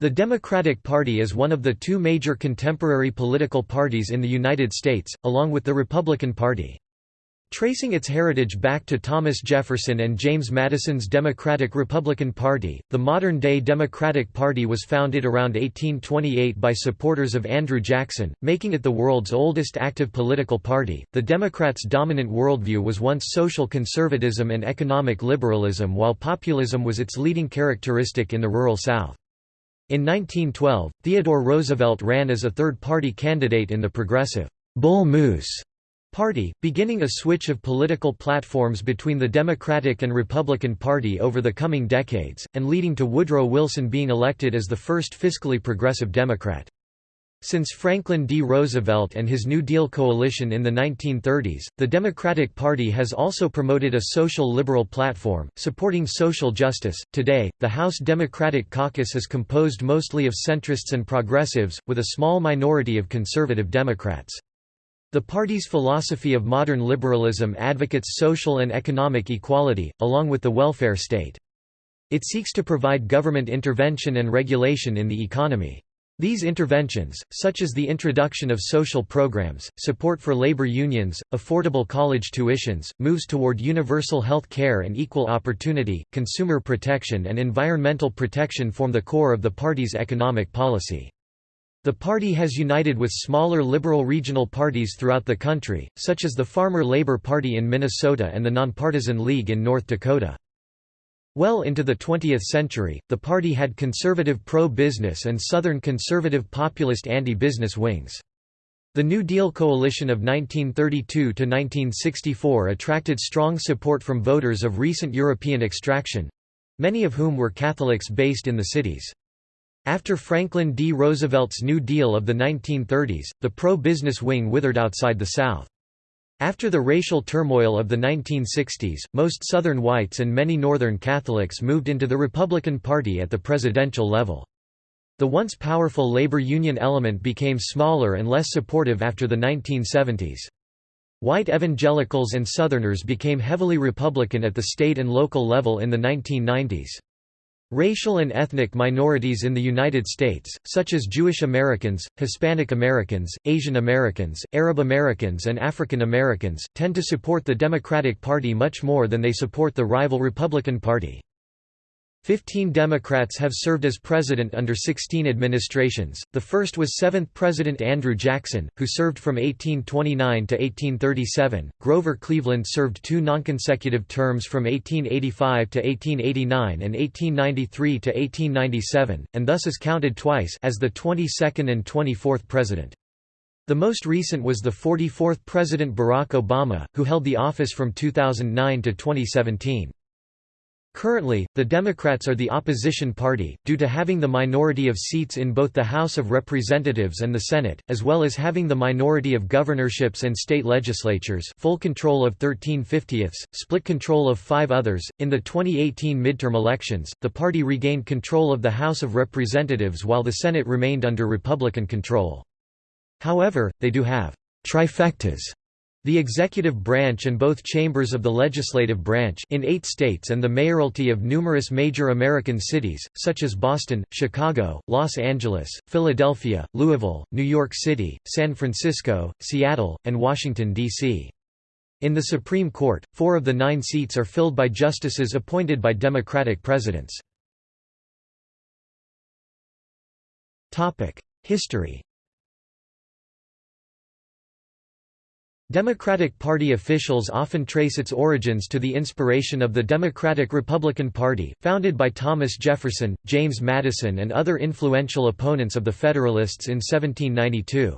The Democratic Party is one of the two major contemporary political parties in the United States, along with the Republican Party. Tracing its heritage back to Thomas Jefferson and James Madison's Democratic-Republican Party, the modern-day Democratic Party was founded around 1828 by supporters of Andrew Jackson, making it the world's oldest active political party. The Democrats' dominant worldview was once social conservatism and economic liberalism while populism was its leading characteristic in the rural South. In 1912, Theodore Roosevelt ran as a third-party candidate in the progressive Bull Moose Party, beginning a switch of political platforms between the Democratic and Republican Party over the coming decades, and leading to Woodrow Wilson being elected as the first fiscally progressive Democrat. Since Franklin D. Roosevelt and his New Deal coalition in the 1930s, the Democratic Party has also promoted a social liberal platform, supporting social justice. Today, the House Democratic Caucus is composed mostly of centrists and progressives, with a small minority of conservative Democrats. The party's philosophy of modern liberalism advocates social and economic equality, along with the welfare state. It seeks to provide government intervention and regulation in the economy. These interventions, such as the introduction of social programs, support for labor unions, affordable college tuitions, moves toward universal health care and equal opportunity, consumer protection and environmental protection form the core of the party's economic policy. The party has united with smaller liberal regional parties throughout the country, such as the Farmer Labor Party in Minnesota and the Nonpartisan League in North Dakota. Well into the 20th century, the party had conservative pro-business and Southern conservative populist anti-business wings. The New Deal coalition of 1932–1964 attracted strong support from voters of recent European extraction—many of whom were Catholics based in the cities. After Franklin D. Roosevelt's New Deal of the 1930s, the pro-business wing withered outside the South. After the racial turmoil of the 1960s, most Southern whites and many Northern Catholics moved into the Republican Party at the presidential level. The once powerful labor union element became smaller and less supportive after the 1970s. White evangelicals and Southerners became heavily Republican at the state and local level in the 1990s. Racial and ethnic minorities in the United States, such as Jewish Americans, Hispanic Americans, Asian Americans, Arab Americans and African Americans, tend to support the Democratic Party much more than they support the rival Republican Party. Fifteen Democrats have served as president under 16 administrations. The first was seventh President Andrew Jackson, who served from 1829 to 1837. Grover Cleveland served two nonconsecutive terms from 1885 to 1889 and 1893 to 1897, and thus is counted twice as the 22nd and 24th president. The most recent was the 44th President Barack Obama, who held the office from 2009 to 2017. Currently, the Democrats are the opposition party, due to having the minority of seats in both the House of Representatives and the Senate, as well as having the minority of governorships and state legislatures full control of 13 50ths, split control of five others. In the 2018 midterm elections, the party regained control of the House of Representatives while the Senate remained under Republican control. However, they do have trifectas the executive branch and both chambers of the legislative branch in eight states and the mayoralty of numerous major American cities, such as Boston, Chicago, Los Angeles, Philadelphia, Louisville, New York City, San Francisco, Seattle, and Washington, D.C. In the Supreme Court, four of the nine seats are filled by justices appointed by Democratic presidents. History Democratic Party officials often trace its origins to the inspiration of the Democratic-Republican Party, founded by Thomas Jefferson, James Madison and other influential opponents of the Federalists in 1792.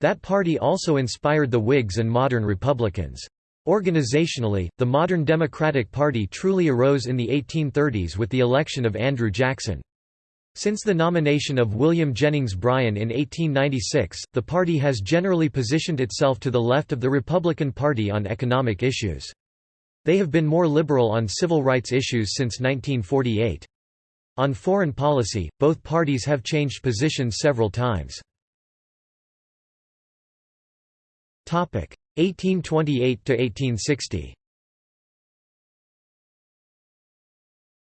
That party also inspired the Whigs and modern Republicans. Organizationally, the modern Democratic Party truly arose in the 1830s with the election of Andrew Jackson. Since the nomination of William Jennings Bryan in 1896, the party has generally positioned itself to the left of the Republican Party on economic issues. They have been more liberal on civil rights issues since 1948. On foreign policy, both parties have changed positions several times. 1828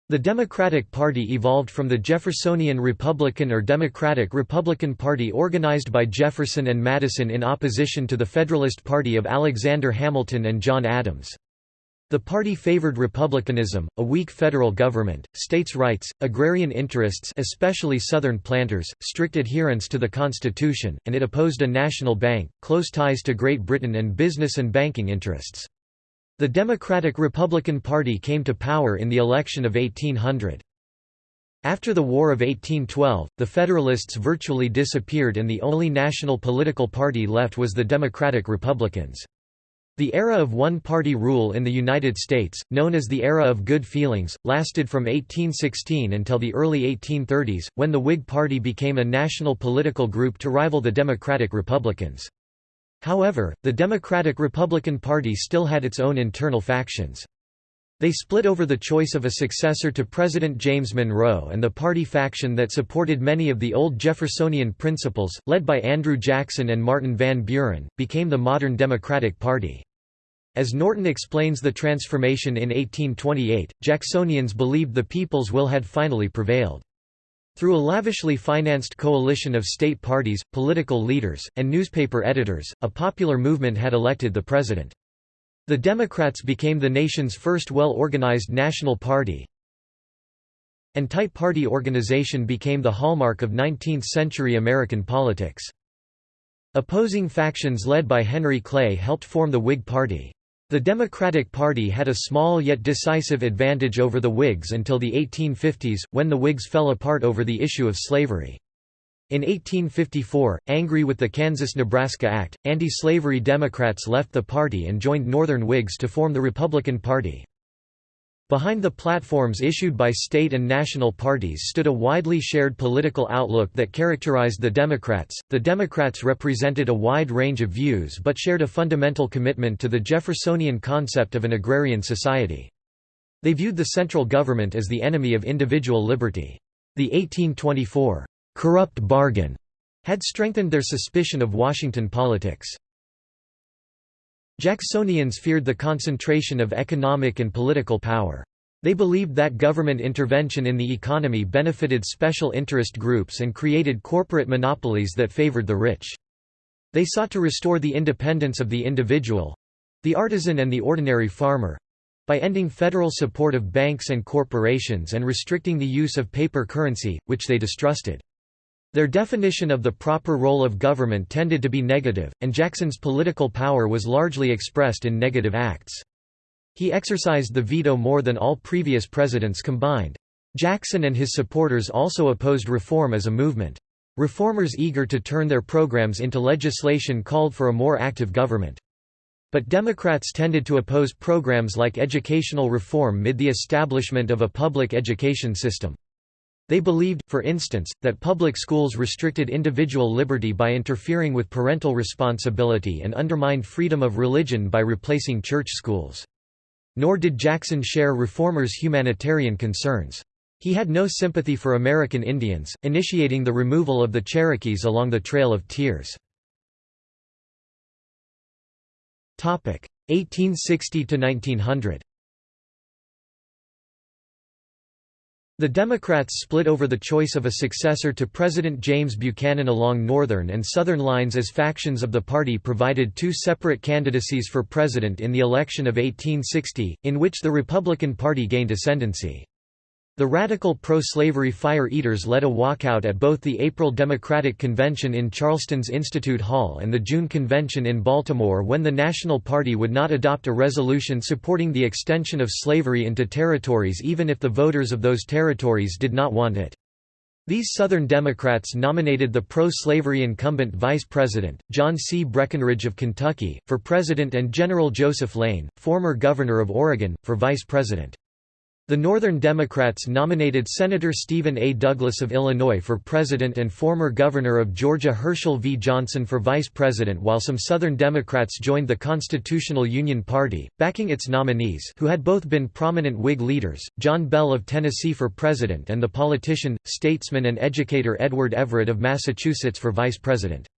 The Democratic Party evolved from the Jeffersonian Republican or Democratic-Republican Party organized by Jefferson and Madison in opposition to the Federalist Party of Alexander Hamilton and John Adams. The party favored republicanism, a weak federal government, states' rights, agrarian interests especially Southern planters, strict adherence to the Constitution, and it opposed a national bank, close ties to Great Britain and business and banking interests. The Democratic-Republican Party came to power in the election of 1800. After the War of 1812, the Federalists virtually disappeared and the only national political party left was the Democratic Republicans. The era of one-party rule in the United States, known as the Era of Good Feelings, lasted from 1816 until the early 1830s, when the Whig Party became a national political group to rival the Democratic Republicans. However, the Democratic-Republican Party still had its own internal factions. They split over the choice of a successor to President James Monroe and the party faction that supported many of the old Jeffersonian principles, led by Andrew Jackson and Martin Van Buren, became the modern Democratic Party. As Norton explains the transformation in 1828, Jacksonians believed the people's will had finally prevailed. Through a lavishly financed coalition of state parties, political leaders, and newspaper editors, a popular movement had elected the president. The Democrats became the nation's first well-organized national party, and tight party organization became the hallmark of 19th-century American politics. Opposing factions led by Henry Clay helped form the Whig Party. The Democratic Party had a small yet decisive advantage over the Whigs until the 1850s, when the Whigs fell apart over the issue of slavery. In 1854, angry with the Kansas–Nebraska Act, anti-slavery Democrats left the party and joined Northern Whigs to form the Republican Party. Behind the platforms issued by state and national parties stood a widely shared political outlook that characterized the Democrats. The Democrats represented a wide range of views but shared a fundamental commitment to the Jeffersonian concept of an agrarian society. They viewed the central government as the enemy of individual liberty. The 1824 corrupt bargain had strengthened their suspicion of Washington politics. Jacksonians feared the concentration of economic and political power. They believed that government intervention in the economy benefited special interest groups and created corporate monopolies that favored the rich. They sought to restore the independence of the individual—the artisan and the ordinary farmer—by ending federal support of banks and corporations and restricting the use of paper currency, which they distrusted. Their definition of the proper role of government tended to be negative, and Jackson's political power was largely expressed in negative acts. He exercised the veto more than all previous presidents combined. Jackson and his supporters also opposed reform as a movement. Reformers eager to turn their programs into legislation called for a more active government. But Democrats tended to oppose programs like educational reform mid the establishment of a public education system. They believed, for instance, that public schools restricted individual liberty by interfering with parental responsibility and undermined freedom of religion by replacing church schools. Nor did Jackson share reformers' humanitarian concerns. He had no sympathy for American Indians, initiating the removal of the Cherokees along the Trail of Tears. 1860 The Democrats split over the choice of a successor to President James Buchanan along Northern and Southern lines as factions of the party provided two separate candidacies for president in the election of 1860, in which the Republican Party gained ascendancy. The radical pro-slavery fire eaters led a walkout at both the April Democratic Convention in Charleston's Institute Hall and the June Convention in Baltimore when the National Party would not adopt a resolution supporting the extension of slavery into territories even if the voters of those territories did not want it. These Southern Democrats nominated the pro-slavery incumbent vice president, John C. Breckinridge of Kentucky, for president and General Joseph Lane, former governor of Oregon, for vice president. The Northern Democrats nominated Senator Stephen A. Douglas of Illinois for president and former governor of Georgia Herschel V. Johnson for vice president while some Southern Democrats joined the Constitutional Union Party, backing its nominees who had both been prominent Whig leaders, John Bell of Tennessee for president and the politician, statesman and educator Edward Everett of Massachusetts for vice president.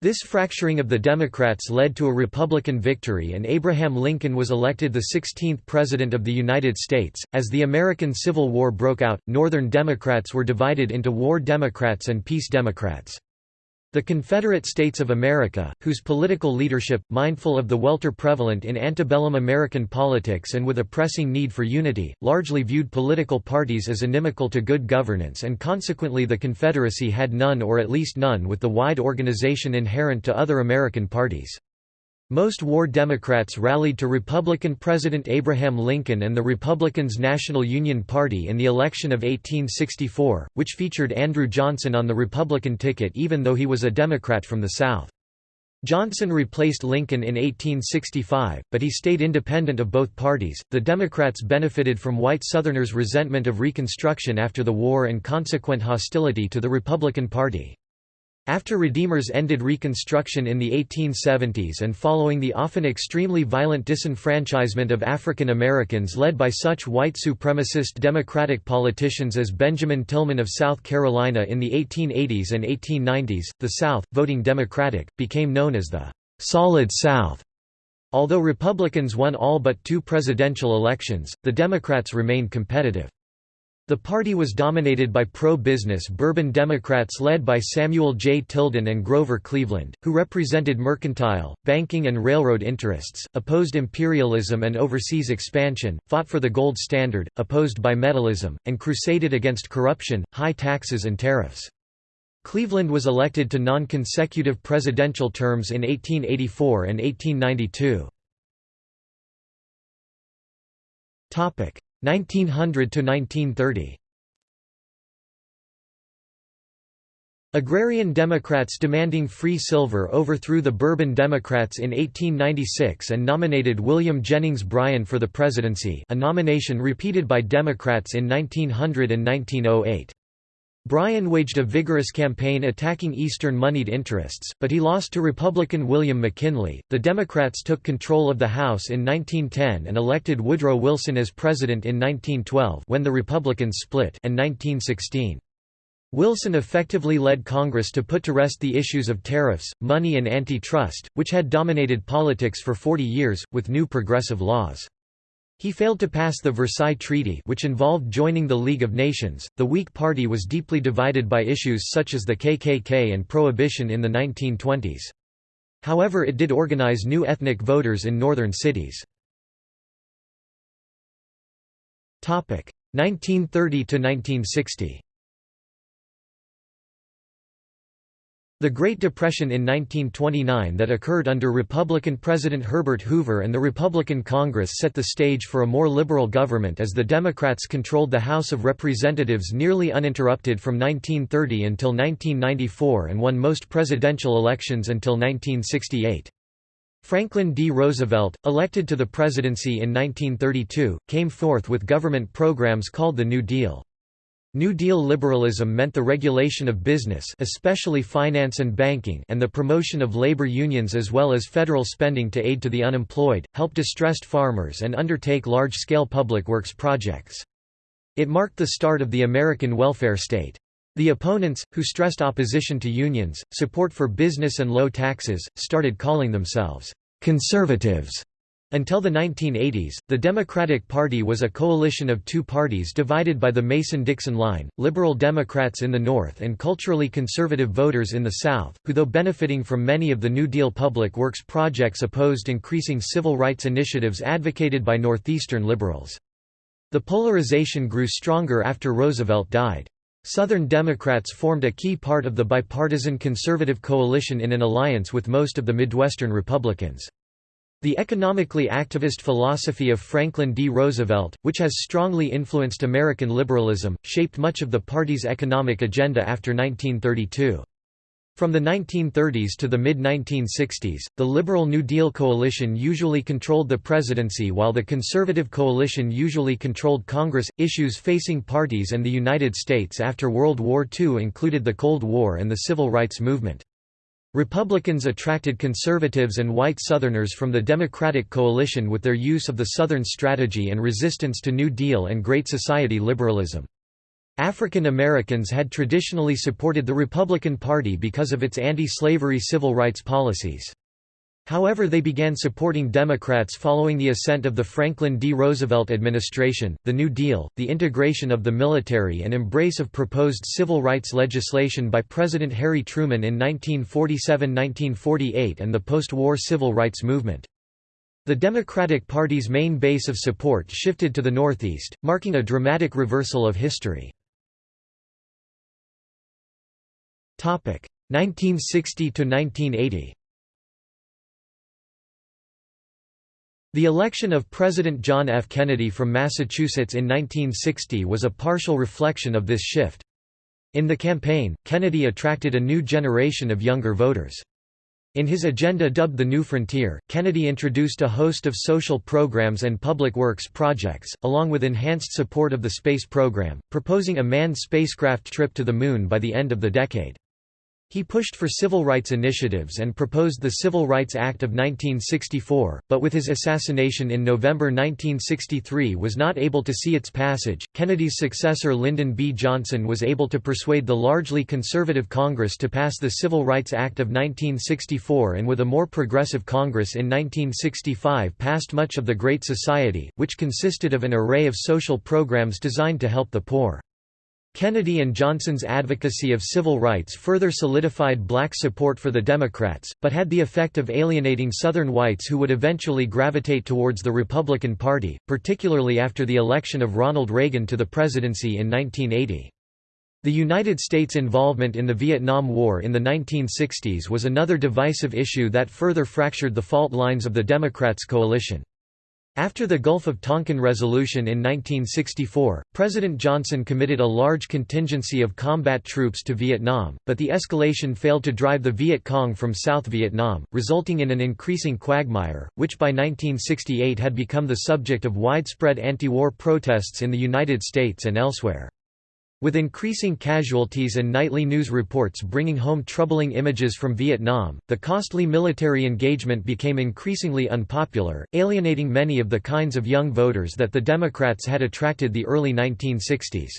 This fracturing of the Democrats led to a Republican victory and Abraham Lincoln was elected the 16th President of the United States. As the American Civil War broke out, Northern Democrats were divided into War Democrats and Peace Democrats. The Confederate States of America, whose political leadership, mindful of the welter prevalent in antebellum American politics and with a pressing need for unity, largely viewed political parties as inimical to good governance and consequently the Confederacy had none or at least none with the wide organization inherent to other American parties. Most war Democrats rallied to Republican President Abraham Lincoln and the Republicans' National Union Party in the election of 1864, which featured Andrew Johnson on the Republican ticket even though he was a Democrat from the South. Johnson replaced Lincoln in 1865, but he stayed independent of both parties. The Democrats benefited from white Southerners' resentment of Reconstruction after the war and consequent hostility to the Republican Party. After Redeemers ended Reconstruction in the 1870s and following the often extremely violent disenfranchisement of African Americans led by such white supremacist Democratic politicians as Benjamin Tillman of South Carolina in the 1880s and 1890s, the South, voting Democratic, became known as the «Solid South». Although Republicans won all but two presidential elections, the Democrats remained competitive. The party was dominated by pro-business Bourbon Democrats led by Samuel J. Tilden and Grover Cleveland, who represented mercantile, banking and railroad interests, opposed imperialism and overseas expansion, fought for the gold standard, opposed bimetallism, and crusaded against corruption, high taxes and tariffs. Cleveland was elected to non-consecutive presidential terms in 1884 and 1892. 1900 to 1930 Agrarian Democrats demanding free silver overthrew the Bourbon Democrats in 1896 and nominated William Jennings Bryan for the presidency a nomination repeated by Democrats in 1900 and 1908. Bryan waged a vigorous campaign attacking Eastern moneyed interests, but he lost to Republican William McKinley. The Democrats took control of the House in 1910 and elected Woodrow Wilson as president in 1912 when the Republicans split and 1916. Wilson effectively led Congress to put to rest the issues of tariffs, money and antitrust, which had dominated politics for 40 years, with new progressive laws. He failed to pass the Versailles Treaty which involved joining the League of Nations. The Whig Party was deeply divided by issues such as the KKK and Prohibition in the 1920s. However it did organize new ethnic voters in northern cities. 1930 The Great Depression in 1929 that occurred under Republican President Herbert Hoover and the Republican Congress set the stage for a more liberal government as the Democrats controlled the House of Representatives nearly uninterrupted from 1930 until 1994 and won most presidential elections until 1968. Franklin D. Roosevelt, elected to the presidency in 1932, came forth with government programs called the New Deal. New Deal liberalism meant the regulation of business especially finance and banking and the promotion of labor unions as well as federal spending to aid to the unemployed, help distressed farmers and undertake large-scale public works projects. It marked the start of the American welfare state. The opponents, who stressed opposition to unions, support for business and low taxes, started calling themselves conservatives. Until the 1980s, the Democratic Party was a coalition of two parties divided by the Mason-Dixon line, liberal Democrats in the North and culturally conservative voters in the South, who though benefiting from many of the New Deal public works projects opposed increasing civil rights initiatives advocated by Northeastern liberals. The polarization grew stronger after Roosevelt died. Southern Democrats formed a key part of the bipartisan conservative coalition in an alliance with most of the Midwestern Republicans. The economically activist philosophy of Franklin D. Roosevelt, which has strongly influenced American liberalism, shaped much of the party's economic agenda after 1932. From the 1930s to the mid-1960s, the Liberal New Deal coalition usually controlled the presidency while the Conservative coalition usually controlled Congress. Issues facing parties and the United States after World War II included the Cold War and the Civil Rights Movement. Republicans attracted conservatives and white Southerners from the Democratic coalition with their use of the Southern strategy and resistance to New Deal and Great Society liberalism. African Americans had traditionally supported the Republican Party because of its anti-slavery civil rights policies. However they began supporting Democrats following the ascent of the Franklin D. Roosevelt administration, the New Deal, the integration of the military and embrace of proposed civil rights legislation by President Harry Truman in 1947–1948 and the post-war civil rights movement. The Democratic Party's main base of support shifted to the Northeast, marking a dramatic reversal of history. 1960–1980 The election of President John F. Kennedy from Massachusetts in 1960 was a partial reflection of this shift. In the campaign, Kennedy attracted a new generation of younger voters. In his agenda dubbed the New Frontier, Kennedy introduced a host of social programs and public works projects, along with enhanced support of the space program, proposing a manned spacecraft trip to the Moon by the end of the decade. He pushed for civil rights initiatives and proposed the Civil Rights Act of 1964, but with his assassination in November 1963 was not able to see its passage. Kennedy's successor Lyndon B. Johnson was able to persuade the largely conservative Congress to pass the Civil Rights Act of 1964 and with a more progressive Congress in 1965 passed much of the Great Society, which consisted of an array of social programs designed to help the poor. Kennedy and Johnson's advocacy of civil rights further solidified black support for the Democrats, but had the effect of alienating Southern whites who would eventually gravitate towards the Republican Party, particularly after the election of Ronald Reagan to the presidency in 1980. The United States' involvement in the Vietnam War in the 1960s was another divisive issue that further fractured the fault lines of the Democrats' coalition. After the Gulf of Tonkin Resolution in 1964, President Johnson committed a large contingency of combat troops to Vietnam, but the escalation failed to drive the Viet Cong from South Vietnam, resulting in an increasing quagmire, which by 1968 had become the subject of widespread anti-war protests in the United States and elsewhere. With increasing casualties and nightly news reports bringing home troubling images from Vietnam, the costly military engagement became increasingly unpopular, alienating many of the kinds of young voters that the Democrats had attracted the early 1960s.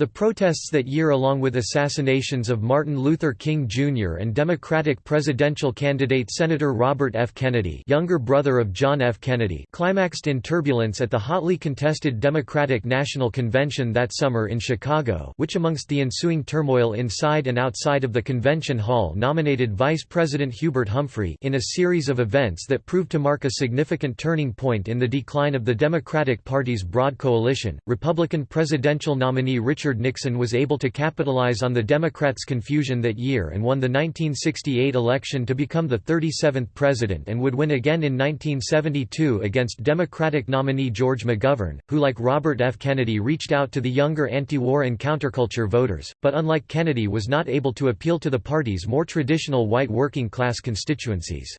The protests that year along with assassinations of Martin Luther King Jr. and Democratic presidential candidate Senator Robert F. Kennedy younger brother of John F. Kennedy climaxed in turbulence at the hotly contested Democratic National Convention that summer in Chicago which amongst the ensuing turmoil inside and outside of the convention hall nominated Vice President Hubert Humphrey in a series of events that proved to mark a significant turning point in the decline of the Democratic Party's broad coalition. Republican presidential nominee Richard Richard Nixon was able to capitalize on the Democrats' confusion that year and won the 1968 election to become the 37th president and would win again in 1972 against Democratic nominee George McGovern, who like Robert F. Kennedy reached out to the younger anti-war and counterculture voters, but unlike Kennedy was not able to appeal to the party's more traditional white working-class constituencies.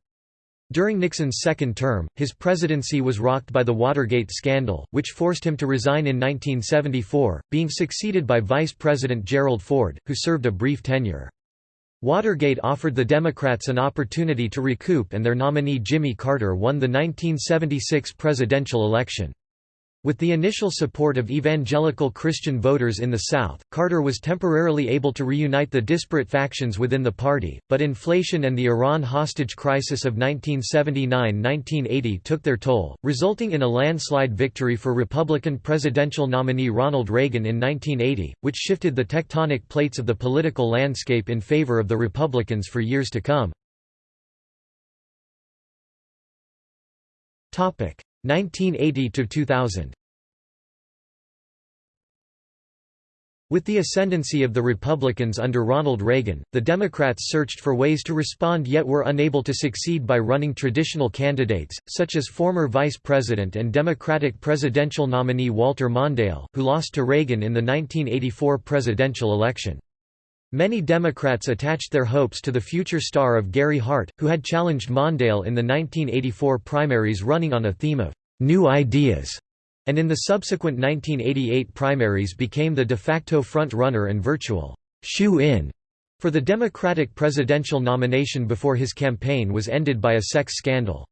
During Nixon's second term, his presidency was rocked by the Watergate scandal, which forced him to resign in 1974, being succeeded by Vice President Gerald Ford, who served a brief tenure. Watergate offered the Democrats an opportunity to recoup and their nominee Jimmy Carter won the 1976 presidential election. With the initial support of evangelical Christian voters in the South, Carter was temporarily able to reunite the disparate factions within the party, but inflation and the Iran hostage crisis of 1979–1980 took their toll, resulting in a landslide victory for Republican presidential nominee Ronald Reagan in 1980, which shifted the tectonic plates of the political landscape in favor of the Republicans for years to come. 1980 to 2000 With the ascendancy of the Republicans under Ronald Reagan, the Democrats searched for ways to respond yet were unable to succeed by running traditional candidates, such as former Vice President and Democratic presidential nominee Walter Mondale, who lost to Reagan in the 1984 presidential election. Many Democrats attached their hopes to the future star of Gary Hart, who had challenged Mondale in the 1984 primaries running on a theme of «new ideas» and in the subsequent 1988 primaries became the de facto front-runner and virtual «shoe-in» for the Democratic presidential nomination before his campaign was ended by a sex scandal.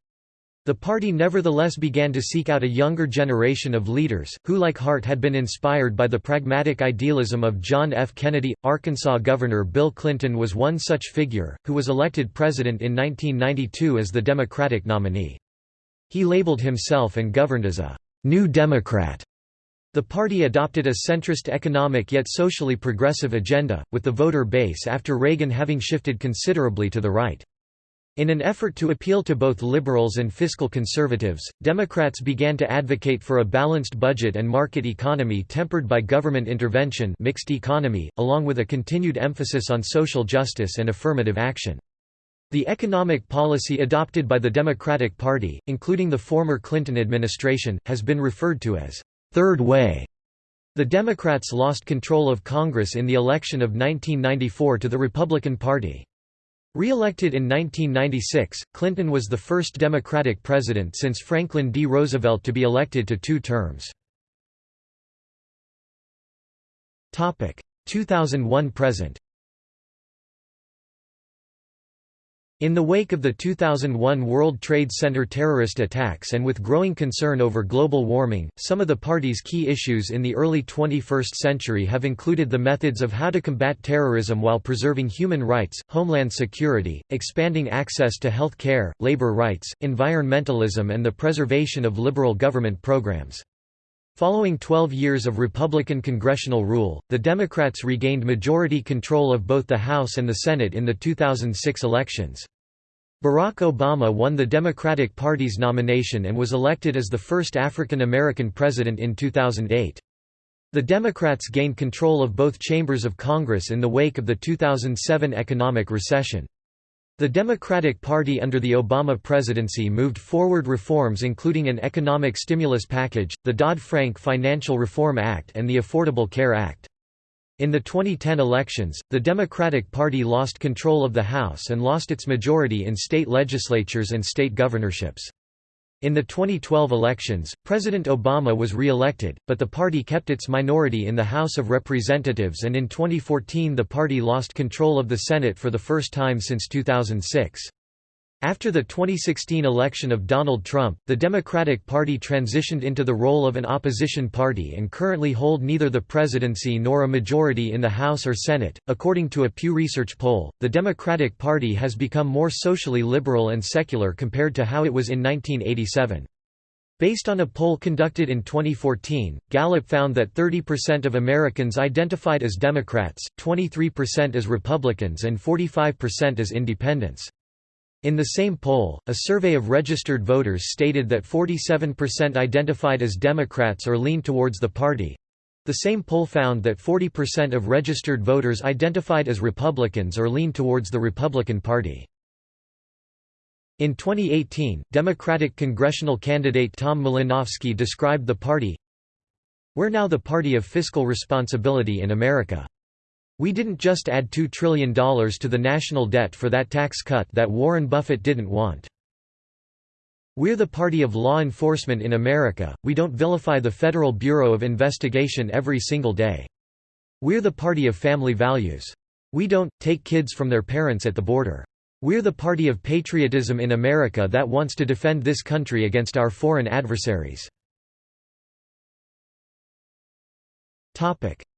The party nevertheless began to seek out a younger generation of leaders, who like Hart had been inspired by the pragmatic idealism of John F. Kennedy. Arkansas Governor Bill Clinton was one such figure, who was elected president in 1992 as the Democratic nominee. He labeled himself and governed as a «New Democrat». The party adopted a centrist economic yet socially progressive agenda, with the voter base after Reagan having shifted considerably to the right. In an effort to appeal to both liberals and fiscal conservatives, Democrats began to advocate for a balanced budget and market economy tempered by government intervention mixed economy, along with a continued emphasis on social justice and affirmative action. The economic policy adopted by the Democratic Party, including the former Clinton administration, has been referred to as Third Way. The Democrats lost control of Congress in the election of 1994 to the Republican Party. Re-elected in 1996, Clinton was the first Democratic president since Franklin D. Roosevelt to be elected to two terms. 2001–present In the wake of the 2001 World Trade Center terrorist attacks and with growing concern over global warming, some of the party's key issues in the early 21st century have included the methods of how to combat terrorism while preserving human rights, homeland security, expanding access to health care, labor rights, environmentalism and the preservation of liberal government programs. Following 12 years of Republican congressional rule, the Democrats regained majority control of both the House and the Senate in the 2006 elections. Barack Obama won the Democratic Party's nomination and was elected as the first African American president in 2008. The Democrats gained control of both chambers of Congress in the wake of the 2007 economic recession. The Democratic Party under the Obama presidency moved forward reforms including an economic stimulus package, the Dodd-Frank Financial Reform Act and the Affordable Care Act. In the 2010 elections, the Democratic Party lost control of the House and lost its majority in state legislatures and state governorships. In the 2012 elections, President Obama was re-elected, but the party kept its minority in the House of Representatives and in 2014 the party lost control of the Senate for the first time since 2006. After the 2016 election of Donald Trump, the Democratic Party transitioned into the role of an opposition party and currently hold neither the presidency nor a majority in the House or Senate. According to a Pew Research poll, the Democratic Party has become more socially liberal and secular compared to how it was in 1987. Based on a poll conducted in 2014, Gallup found that 30% of Americans identified as Democrats, 23% as Republicans and 45% as Independents. In the same poll, a survey of registered voters stated that 47% identified as Democrats or leaned towards the party. The same poll found that 40% of registered voters identified as Republicans or leaned towards the Republican Party. In 2018, Democratic congressional candidate Tom Malinowski described the party, We're now the party of fiscal responsibility in America. We didn't just add $2 trillion to the national debt for that tax cut that Warren Buffett didn't want. We're the party of law enforcement in America, we don't vilify the Federal Bureau of Investigation every single day. We're the party of family values. We don't, take kids from their parents at the border. We're the party of patriotism in America that wants to defend this country against our foreign adversaries.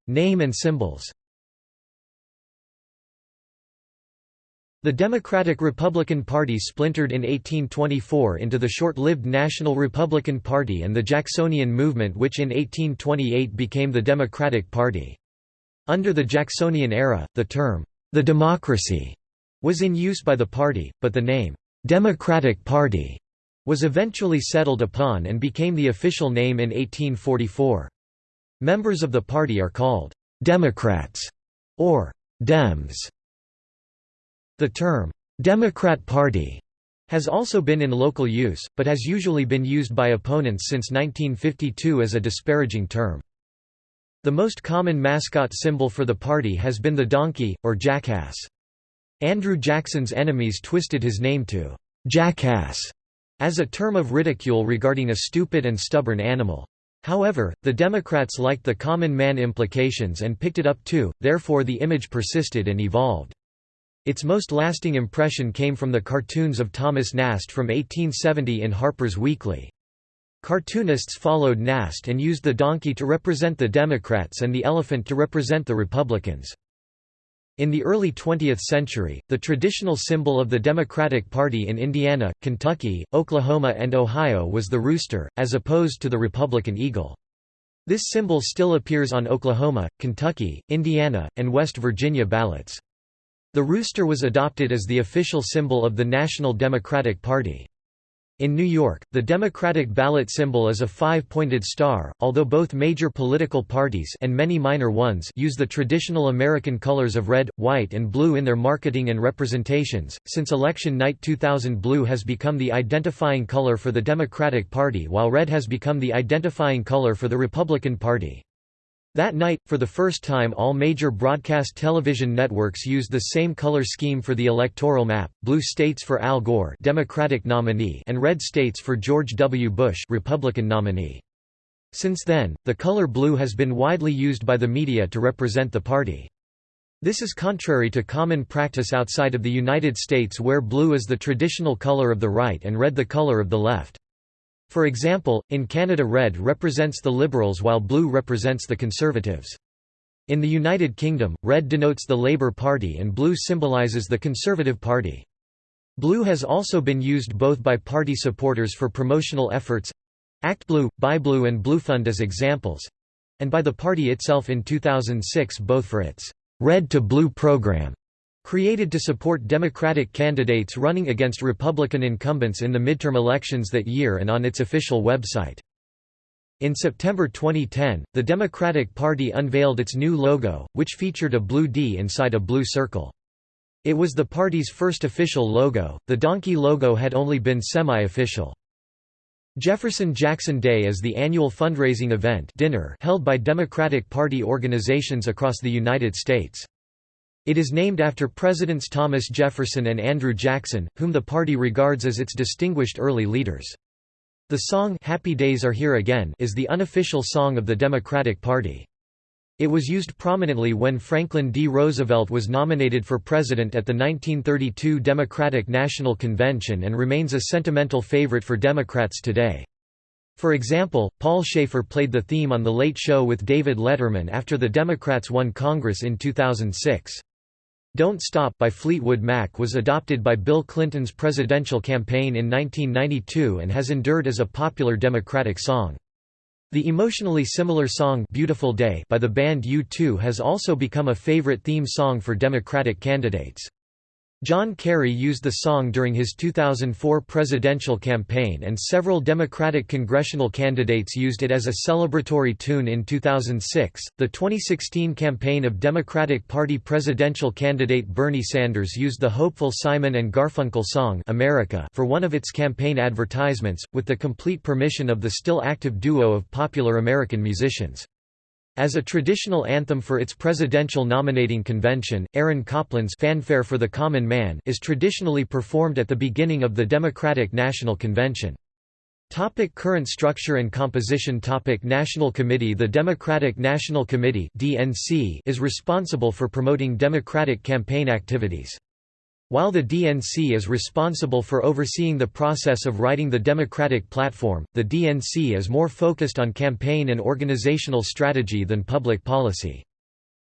Name and symbols The Democratic-Republican Party splintered in 1824 into the short-lived National Republican Party and the Jacksonian movement which in 1828 became the Democratic Party. Under the Jacksonian era, the term, the democracy, was in use by the party, but the name, Democratic Party, was eventually settled upon and became the official name in 1844. Members of the party are called Democrats or Dems. The term, "'Democrat Party' has also been in local use, but has usually been used by opponents since 1952 as a disparaging term. The most common mascot symbol for the party has been the donkey, or jackass. Andrew Jackson's enemies twisted his name to "'jackass' as a term of ridicule regarding a stupid and stubborn animal. However, the Democrats liked the common man implications and picked it up too, therefore the image persisted and evolved. Its most lasting impression came from the cartoons of Thomas Nast from 1870 in Harper's Weekly. Cartoonists followed Nast and used the donkey to represent the Democrats and the elephant to represent the Republicans. In the early 20th century, the traditional symbol of the Democratic Party in Indiana, Kentucky, Oklahoma and Ohio was the rooster, as opposed to the Republican eagle. This symbol still appears on Oklahoma, Kentucky, Indiana, and West Virginia ballots. The rooster was adopted as the official symbol of the National Democratic Party. In New York, the Democratic ballot symbol is a five-pointed star, although both major political parties and many minor ones use the traditional American colors of red, white and blue in their marketing and representations. Since election night 2000 blue has become the identifying color for the Democratic Party while red has become the identifying color for the Republican Party. That night, for the first time all major broadcast television networks used the same color scheme for the electoral map, blue states for Al Gore Democratic nominee and red states for George W. Bush Republican nominee. Since then, the color blue has been widely used by the media to represent the party. This is contrary to common practice outside of the United States where blue is the traditional color of the right and red the color of the left. For example, in Canada red represents the Liberals while blue represents the Conservatives. In the United Kingdom, red denotes the Labour Party and blue symbolises the Conservative Party. Blue has also been used both by party supporters for promotional efforts—Act Blue, Buy Blue and Blue Bluefund as examples—and by the party itself in 2006 both for its «Red to Blue program» Created to support Democratic candidates running against Republican incumbents in the midterm elections that year and on its official website. In September 2010, the Democratic Party unveiled its new logo, which featured a blue D inside a blue circle. It was the party's first official logo, the donkey logo had only been semi-official. Jefferson Jackson Day is the annual fundraising event dinner held by Democratic Party organizations across the United States. It is named after Presidents Thomas Jefferson and Andrew Jackson, whom the party regards as its distinguished early leaders. The song Happy Days Are Here Again is the unofficial song of the Democratic Party. It was used prominently when Franklin D. Roosevelt was nominated for president at the 1932 Democratic National Convention and remains a sentimental favorite for Democrats today. For example, Paul Shaffer played the theme on The Late Show with David Letterman after the Democrats won Congress in 2006. Don't Stop by Fleetwood Mac was adopted by Bill Clinton's presidential campaign in 1992 and has endured as a popular Democratic song. The emotionally similar song Beautiful Day by the band U2 has also become a favorite theme song for Democratic candidates. John Kerry used the song during his 2004 presidential campaign and several Democratic congressional candidates used it as a celebratory tune in 2006. The 2016 campaign of Democratic Party presidential candidate Bernie Sanders used the hopeful Simon and Garfunkel song America for one of its campaign advertisements, with the complete permission of the still active duo of popular American musicians. As a traditional anthem for its presidential nominating convention, Aaron Copland's Fanfare for the Common Man is traditionally performed at the beginning of the Democratic National Convention. Topic current structure and composition Topic National Committee The Democratic National Committee DNC is responsible for promoting Democratic campaign activities. While the DNC is responsible for overseeing the process of writing the Democratic platform, the DNC is more focused on campaign and organizational strategy than public policy.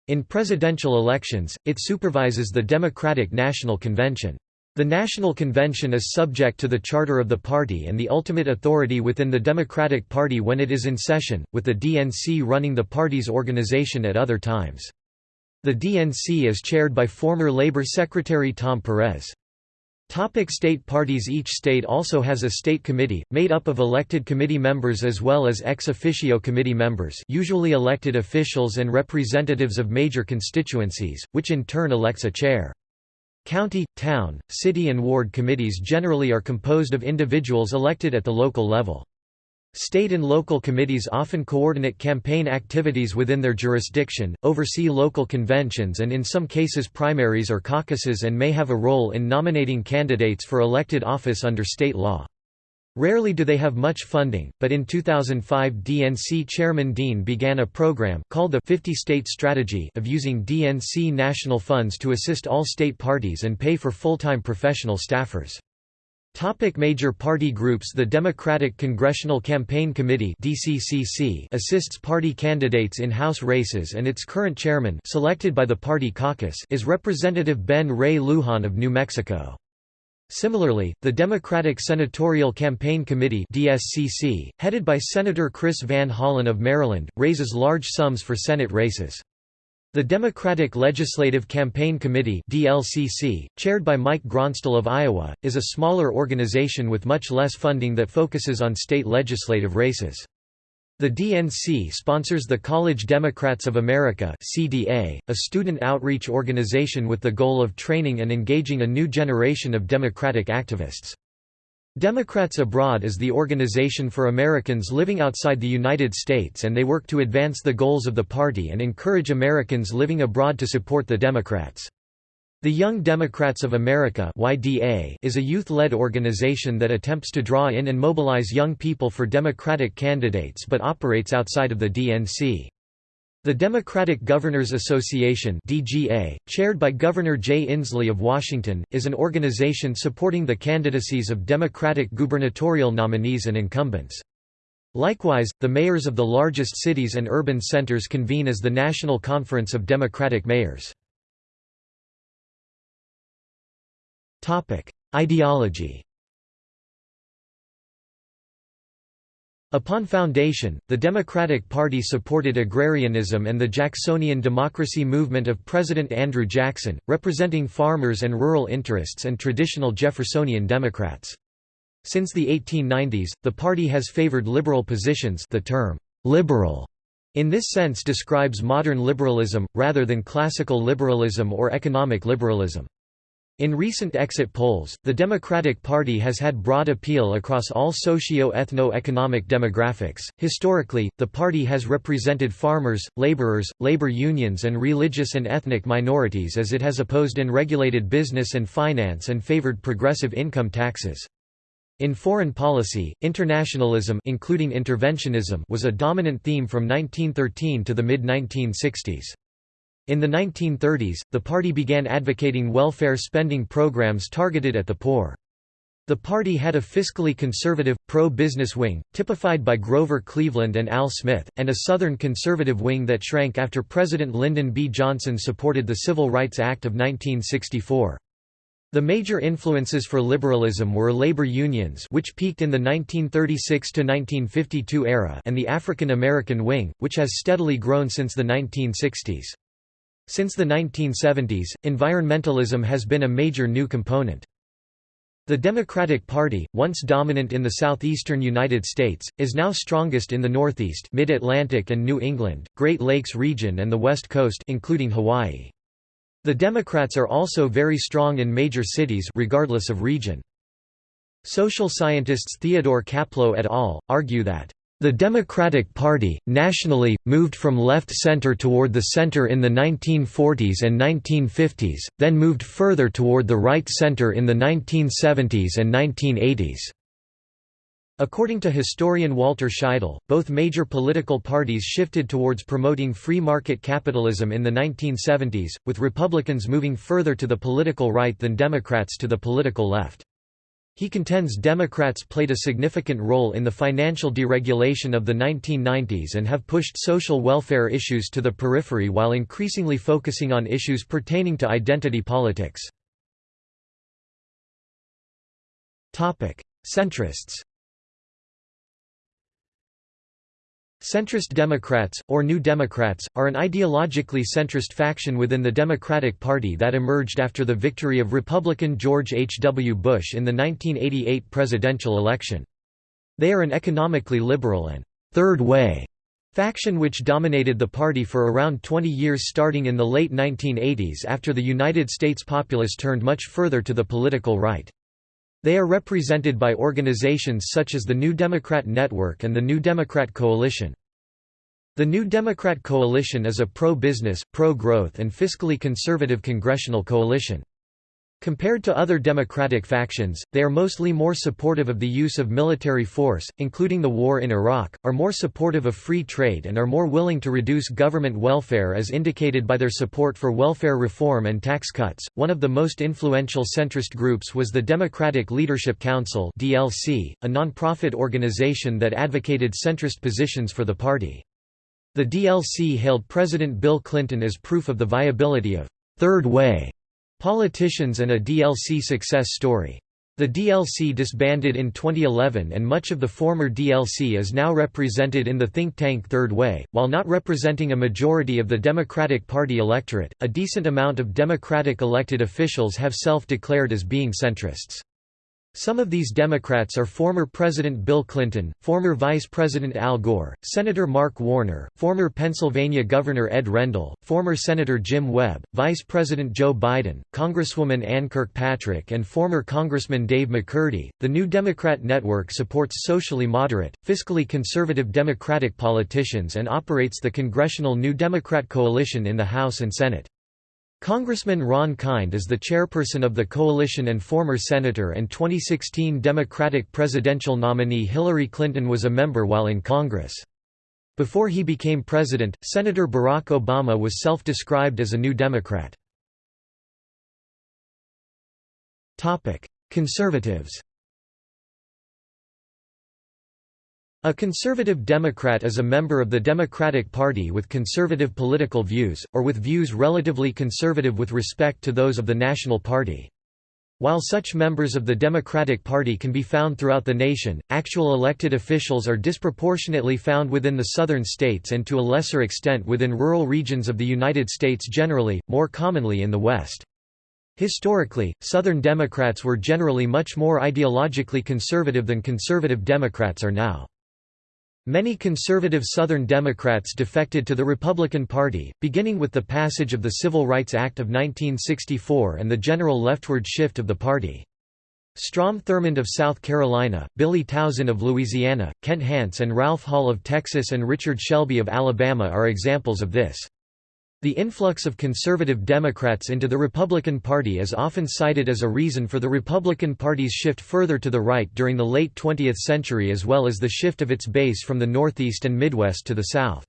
In presidential elections, it supervises the Democratic National Convention. The National Convention is subject to the charter of the party and the ultimate authority within the Democratic Party when it is in session, with the DNC running the party's organization at other times. The DNC is chaired by former Labor Secretary Tom Perez. Topic state parties Each state also has a state committee, made up of elected committee members as well as ex officio committee members usually elected officials and representatives of major constituencies, which in turn elects a chair. County, town, city and ward committees generally are composed of individuals elected at the local level. State and local committees often coordinate campaign activities within their jurisdiction, oversee local conventions and in some cases primaries or caucuses and may have a role in nominating candidates for elected office under state law. Rarely do they have much funding, but in 2005 DNC Chairman Dean began a program called the 50-State Strategy of using DNC national funds to assist all state parties and pay for full-time professional staffers. Topic major party groups The Democratic Congressional Campaign Committee DCCC assists party candidates in House races and its current chairman selected by the party caucus is Representative Ben Ray Lujan of New Mexico. Similarly, the Democratic Senatorial Campaign Committee DSCC, headed by Senator Chris Van Hollen of Maryland, raises large sums for Senate races. The Democratic Legislative Campaign Committee DLCC, chaired by Mike Gronstal of Iowa, is a smaller organization with much less funding that focuses on state legislative races. The DNC sponsors the College Democrats of America CDA, a student outreach organization with the goal of training and engaging a new generation of Democratic activists. Democrats Abroad is the organization for Americans living outside the United States and they work to advance the goals of the party and encourage Americans living abroad to support the Democrats. The Young Democrats of America YDA is a youth-led organization that attempts to draw in and mobilize young people for Democratic candidates but operates outside of the DNC. The Democratic Governors Association DGA, chaired by Governor Jay Inslee of Washington, is an organization supporting the candidacies of Democratic gubernatorial nominees and incumbents. Likewise, the mayors of the largest cities and urban centers convene as the National Conference of Democratic Mayors. Ideology Upon foundation, the Democratic Party supported agrarianism and the Jacksonian democracy movement of President Andrew Jackson, representing farmers and rural interests and traditional Jeffersonian Democrats. Since the 1890s, the party has favored liberal positions the term, "'liberal' in this sense describes modern liberalism, rather than classical liberalism or economic liberalism. In recent exit polls, the Democratic Party has had broad appeal across all socio-ethno-economic demographics. Historically, the party has represented farmers, laborers, labor unions and religious and ethnic minorities as it has opposed unregulated business and finance and favored progressive income taxes. In foreign policy, internationalism including interventionism was a dominant theme from 1913 to the mid-1960s. In the 1930s, the party began advocating welfare spending programs targeted at the poor. The party had a fiscally conservative, pro-business wing, typified by Grover Cleveland and Al Smith, and a Southern conservative wing that shrank after President Lyndon B. Johnson supported the Civil Rights Act of 1964. The major influences for liberalism were labor unions which peaked in the 1936–1952 era and the African American wing, which has steadily grown since the 1960s. Since the 1970s, environmentalism has been a major new component. The Democratic Party, once dominant in the southeastern United States, is now strongest in the Northeast Mid-Atlantic and New England, Great Lakes region and the West Coast including Hawaii. The Democrats are also very strong in major cities regardless of region. Social scientists Theodore Caplow et al. argue that the Democratic Party, nationally, moved from left-center toward the center in the 1940s and 1950s, then moved further toward the right-center in the 1970s and 1980s. According to historian Walter Scheidel, both major political parties shifted towards promoting free market capitalism in the 1970s, with Republicans moving further to the political right than Democrats to the political left. He contends Democrats played a significant role in the financial deregulation of the 1990s and have pushed social welfare issues to the periphery while increasingly focusing on issues pertaining to identity politics. Centrists Centrist Democrats, or New Democrats, are an ideologically centrist faction within the Democratic Party that emerged after the victory of Republican George H. W. Bush in the 1988 presidential election. They are an economically liberal and third way faction which dominated the party for around 20 years starting in the late 1980s after the United States populace turned much further to the political right. They are represented by organizations such as the New Democrat Network and the New Democrat Coalition. The New Democrat Coalition is a pro-business, pro-growth and fiscally conservative congressional coalition. Compared to other democratic factions, they are mostly more supportive of the use of military force, including the war in Iraq, are more supportive of free trade and are more willing to reduce government welfare as indicated by their support for welfare reform and tax cuts. One of the most influential centrist groups was the Democratic Leadership Council (DLC), a non-profit organization that advocated centrist positions for the party. The DLC hailed President Bill Clinton as proof of the viability of third way Politicians and a DLC success story. The DLC disbanded in 2011 and much of the former DLC is now represented in the think tank Third Way. While not representing a majority of the Democratic Party electorate, a decent amount of Democratic elected officials have self-declared as being centrists. Some of these Democrats are former President Bill Clinton, former Vice President Al Gore, Senator Mark Warner, former Pennsylvania Governor Ed Rendell, former Senator Jim Webb, Vice President Joe Biden, Congresswoman Ann Kirkpatrick, and former Congressman Dave McCurdy. The New Democrat Network supports socially moderate, fiscally conservative Democratic politicians and operates the Congressional New Democrat Coalition in the House and Senate. Congressman Ron Kind is the chairperson of the coalition and former senator and 2016 Democratic presidential nominee Hillary Clinton was a member while in Congress. Before he became president, Senator Barack Obama was self-described as a New Democrat. Conservatives A conservative Democrat is a member of the Democratic Party with conservative political views, or with views relatively conservative with respect to those of the National Party. While such members of the Democratic Party can be found throughout the nation, actual elected officials are disproportionately found within the southern states and to a lesser extent within rural regions of the United States generally, more commonly in the West. Historically, Southern Democrats were generally much more ideologically conservative than conservative Democrats are now. Many conservative Southern Democrats defected to the Republican Party, beginning with the passage of the Civil Rights Act of 1964 and the general leftward shift of the party. Strom Thurmond of South Carolina, Billy Tauzin of Louisiana, Kent Hance and Ralph Hall of Texas and Richard Shelby of Alabama are examples of this. The influx of conservative Democrats into the Republican Party is often cited as a reason for the Republican Party's shift further to the right during the late 20th century as well as the shift of its base from the Northeast and Midwest to the South.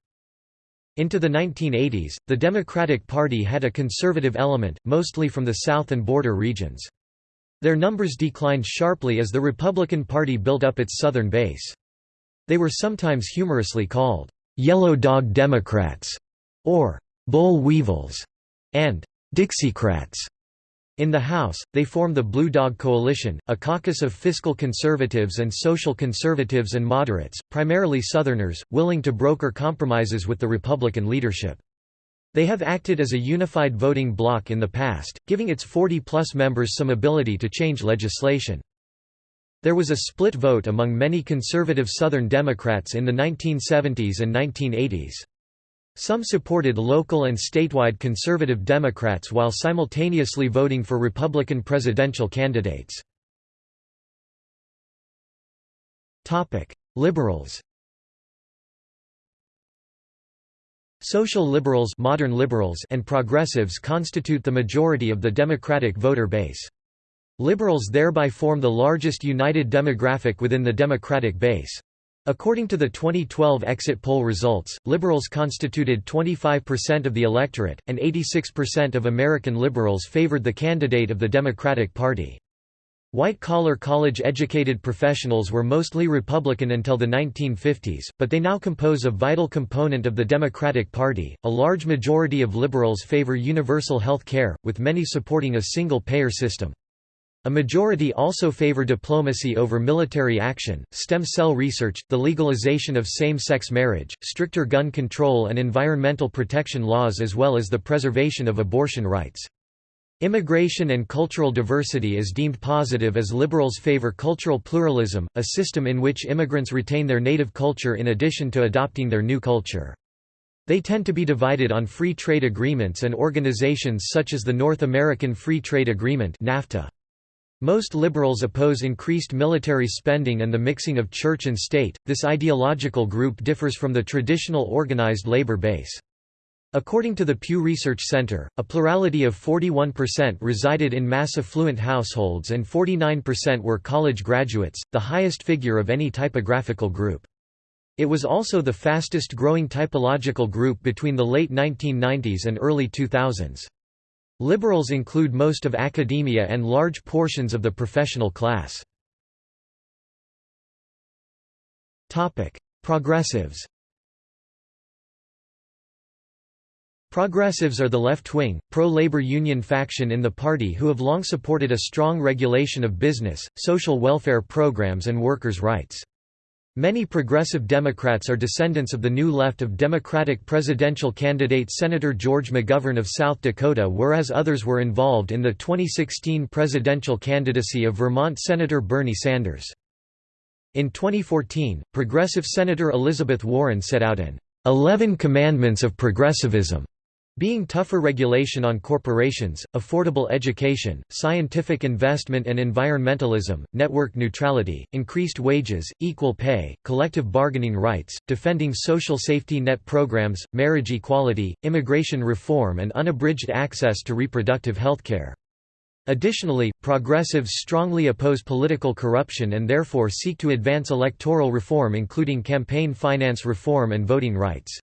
Into the 1980s, the Democratic Party had a conservative element, mostly from the South and border regions. Their numbers declined sharply as the Republican Party built up its southern base. They were sometimes humorously called, "'Yellow Dog Democrats' or boll weevils, and Dixiecrats. In the House, they form the Blue Dog Coalition, a caucus of fiscal conservatives and social conservatives and moderates, primarily Southerners, willing to broker compromises with the Republican leadership. They have acted as a unified voting bloc in the past, giving its 40-plus members some ability to change legislation. There was a split vote among many conservative Southern Democrats in the 1970s and 1980s. Some supported local and statewide conservative Democrats while simultaneously voting for Republican presidential candidates. Liberals Social liberals, modern liberals and progressives constitute the majority of the Democratic voter base. Liberals thereby form the largest united demographic within the Democratic base. According to the 2012 exit poll results, liberals constituted 25% of the electorate, and 86% of American liberals favored the candidate of the Democratic Party. White-collar college-educated professionals were mostly Republican until the 1950s, but they now compose a vital component of the Democratic Party. A large majority of liberals favor universal health care, with many supporting a single-payer system. A majority also favor diplomacy over military action, stem cell research, the legalization of same-sex marriage, stricter gun control and environmental protection laws as well as the preservation of abortion rights. Immigration and cultural diversity is deemed positive as liberals favor cultural pluralism, a system in which immigrants retain their native culture in addition to adopting their new culture. They tend to be divided on free trade agreements and organizations such as the North American Free Trade Agreement NAFTA. Most liberals oppose increased military spending and the mixing of church and state. This ideological group differs from the traditional organized labor base. According to the Pew Research Center, a plurality of 41% resided in mass affluent households and 49% were college graduates, the highest figure of any typographical group. It was also the fastest growing typological group between the late 1990s and early 2000s. Liberals include most of academia and large portions of the professional class. Progressives Progressives are the left-wing, pro-labor union faction in the party who have long supported a strong regulation of business, social welfare programs and workers' rights. Many progressive Democrats are descendants of the New Left of Democratic presidential candidate Senator George McGovern of South Dakota whereas others were involved in the 2016 presidential candidacy of Vermont Senator Bernie Sanders. In 2014, progressive Senator Elizabeth Warren set out an 11 Commandments of Progressivism being tougher regulation on corporations, affordable education, scientific investment and environmentalism, network neutrality, increased wages, equal pay, collective bargaining rights, defending social safety net programs, marriage equality, immigration reform and unabridged access to reproductive health care. Additionally, progressives strongly oppose political corruption and therefore seek to advance electoral reform including campaign finance reform and voting rights.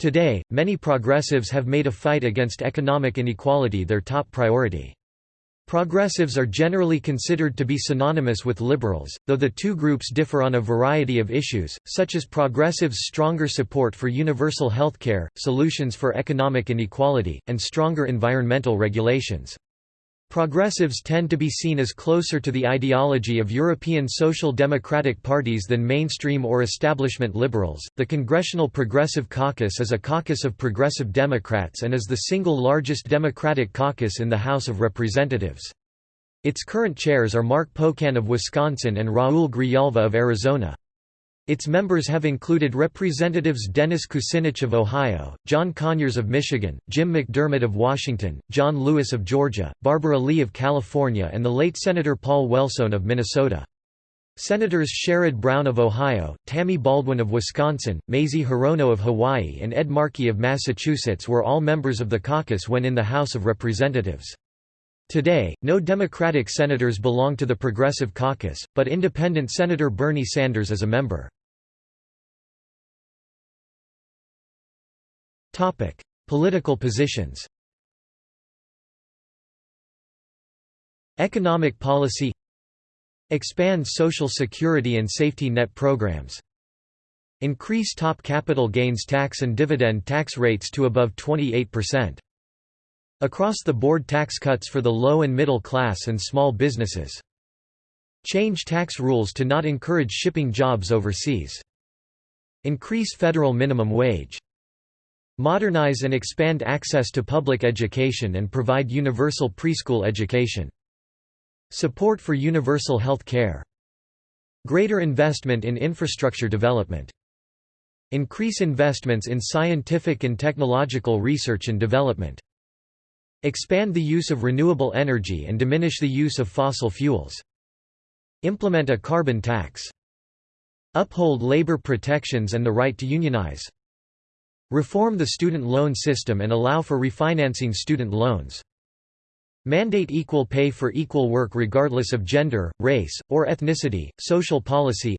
Today, many progressives have made a fight against economic inequality their top priority. Progressives are generally considered to be synonymous with liberals, though the two groups differ on a variety of issues, such as progressives' stronger support for universal health care, solutions for economic inequality, and stronger environmental regulations. Progressives tend to be seen as closer to the ideology of European social democratic parties than mainstream or establishment liberals. The Congressional Progressive Caucus is a caucus of progressive Democrats and is the single largest Democratic caucus in the House of Representatives. Its current chairs are Mark Pocan of Wisconsin and Raul Grijalva of Arizona. Its members have included Representatives Dennis Kucinich of Ohio, John Conyers of Michigan, Jim McDermott of Washington, John Lewis of Georgia, Barbara Lee of California and the late Senator Paul Wellstone of Minnesota. Senators Sherrod Brown of Ohio, Tammy Baldwin of Wisconsin, Mazie Hirono of Hawaii and Ed Markey of Massachusetts were all members of the caucus when in the House of Representatives. Today, no Democratic senators belong to the Progressive Caucus, but independent Senator Bernie Sanders is a member. Topic: Political positions. Economic policy Expand social security and safety net programs. Increase top capital gains tax and dividend tax rates to above 28%. Across-the-board tax cuts for the low and middle class and small businesses. Change tax rules to not encourage shipping jobs overseas. Increase federal minimum wage. Modernize and expand access to public education and provide universal preschool education. Support for universal health care. Greater investment in infrastructure development. Increase investments in scientific and technological research and development. Expand the use of renewable energy and diminish the use of fossil fuels. Implement a carbon tax. Uphold labor protections and the right to unionize. Reform the student loan system and allow for refinancing student loans. Mandate equal pay for equal work regardless of gender, race, or ethnicity. Social policy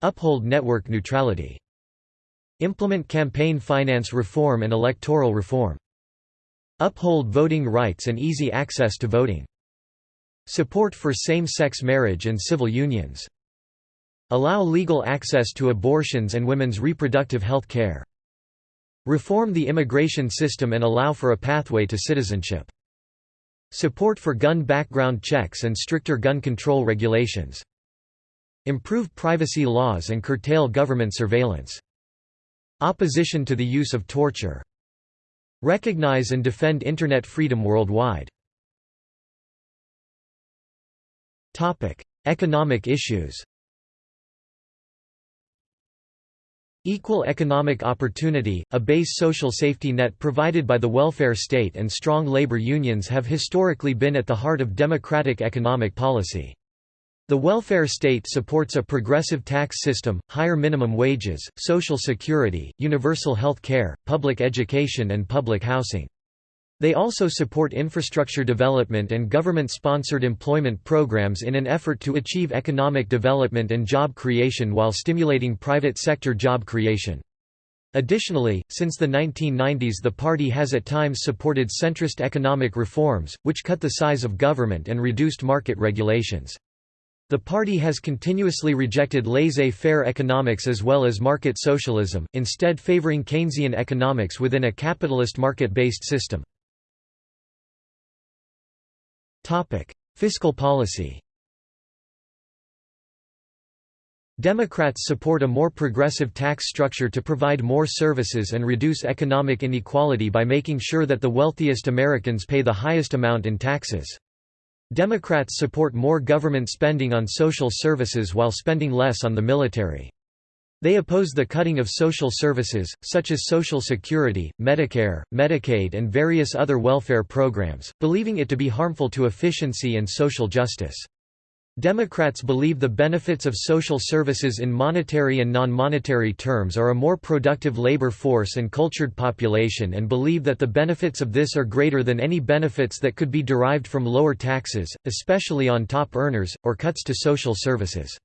Uphold network neutrality. Implement campaign finance reform and electoral reform. Uphold voting rights and easy access to voting. Support for same-sex marriage and civil unions. Allow legal access to abortions and women's reproductive health care. Reform the immigration system and allow for a pathway to citizenship. Support for gun background checks and stricter gun control regulations. Improve privacy laws and curtail government surveillance. Opposition to the use of torture. Recognize and defend Internet freedom worldwide. Economic issues Equal economic opportunity, a base social safety net provided by the welfare state and strong labor unions have historically been at the heart of democratic economic policy. The welfare state supports a progressive tax system, higher minimum wages, social security, universal health care, public education and public housing. They also support infrastructure development and government-sponsored employment programs in an effort to achieve economic development and job creation while stimulating private sector job creation. Additionally, since the 1990s the party has at times supported centrist economic reforms, which cut the size of government and reduced market regulations. The party has continuously rejected laissez-faire economics as well as market socialism, instead favoring Keynesian economics within a capitalist market-based system. Fiscal policy Democrats support a more progressive tax structure to provide more services and reduce economic inequality by making sure that the wealthiest Americans pay the highest amount in taxes. Democrats support more government spending on social services while spending less on the military. They oppose the cutting of social services, such as Social Security, Medicare, Medicaid and various other welfare programs, believing it to be harmful to efficiency and social justice. Democrats believe the benefits of social services in monetary and non-monetary terms are a more productive labor force and cultured population and believe that the benefits of this are greater than any benefits that could be derived from lower taxes, especially on top earners, or cuts to social services.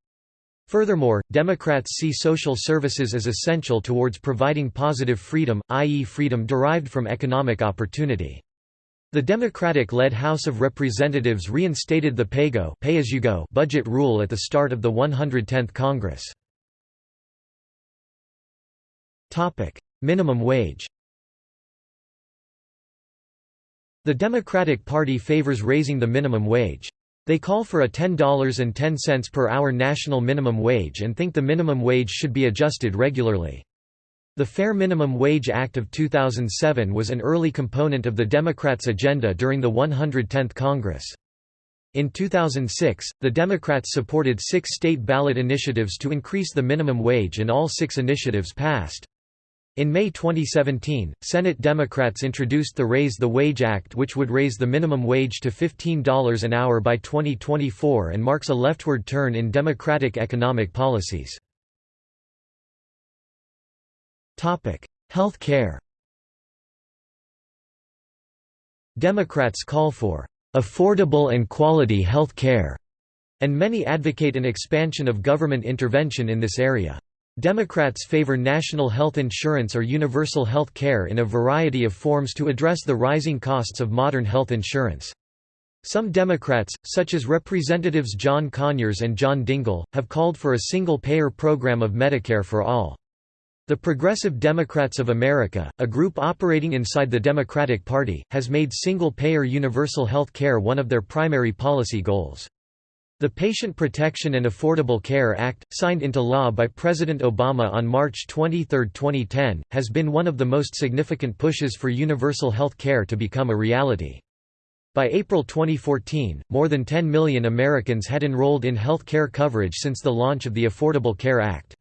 Furthermore, Democrats see social services as essential towards providing positive freedom, i.e. freedom derived from economic opportunity. The Democratic-led House of Representatives reinstated the PAYGO pay-as-you-go budget rule at the start of the 110th Congress. Minimum wage The Democratic Party favors raising the minimum wage. They call for a $10.10 per hour national minimum wage and think the minimum wage should be adjusted regularly. The Fair Minimum Wage Act of 2007 was an early component of the Democrats' agenda during the 110th Congress. In 2006, the Democrats supported six state ballot initiatives to increase the minimum wage and all six initiatives passed. In May 2017, Senate Democrats introduced the Raise the Wage Act which would raise the minimum wage to $15 an hour by 2024 and marks a leftward turn in Democratic economic policies. Health care Democrats call for affordable and quality health care, and many advocate an expansion of government intervention in this area. Democrats favor national health insurance or universal health care in a variety of forms to address the rising costs of modern health insurance. Some Democrats, such as Representatives John Conyers and John Dingell, have called for a single-payer program of Medicare for all. The Progressive Democrats of America, a group operating inside the Democratic Party, has made single-payer universal health care one of their primary policy goals. The Patient Protection and Affordable Care Act, signed into law by President Obama on March 23, 2010, has been one of the most significant pushes for universal health care to become a reality. By April 2014, more than 10 million Americans had enrolled in health care coverage since the launch of the Affordable Care Act.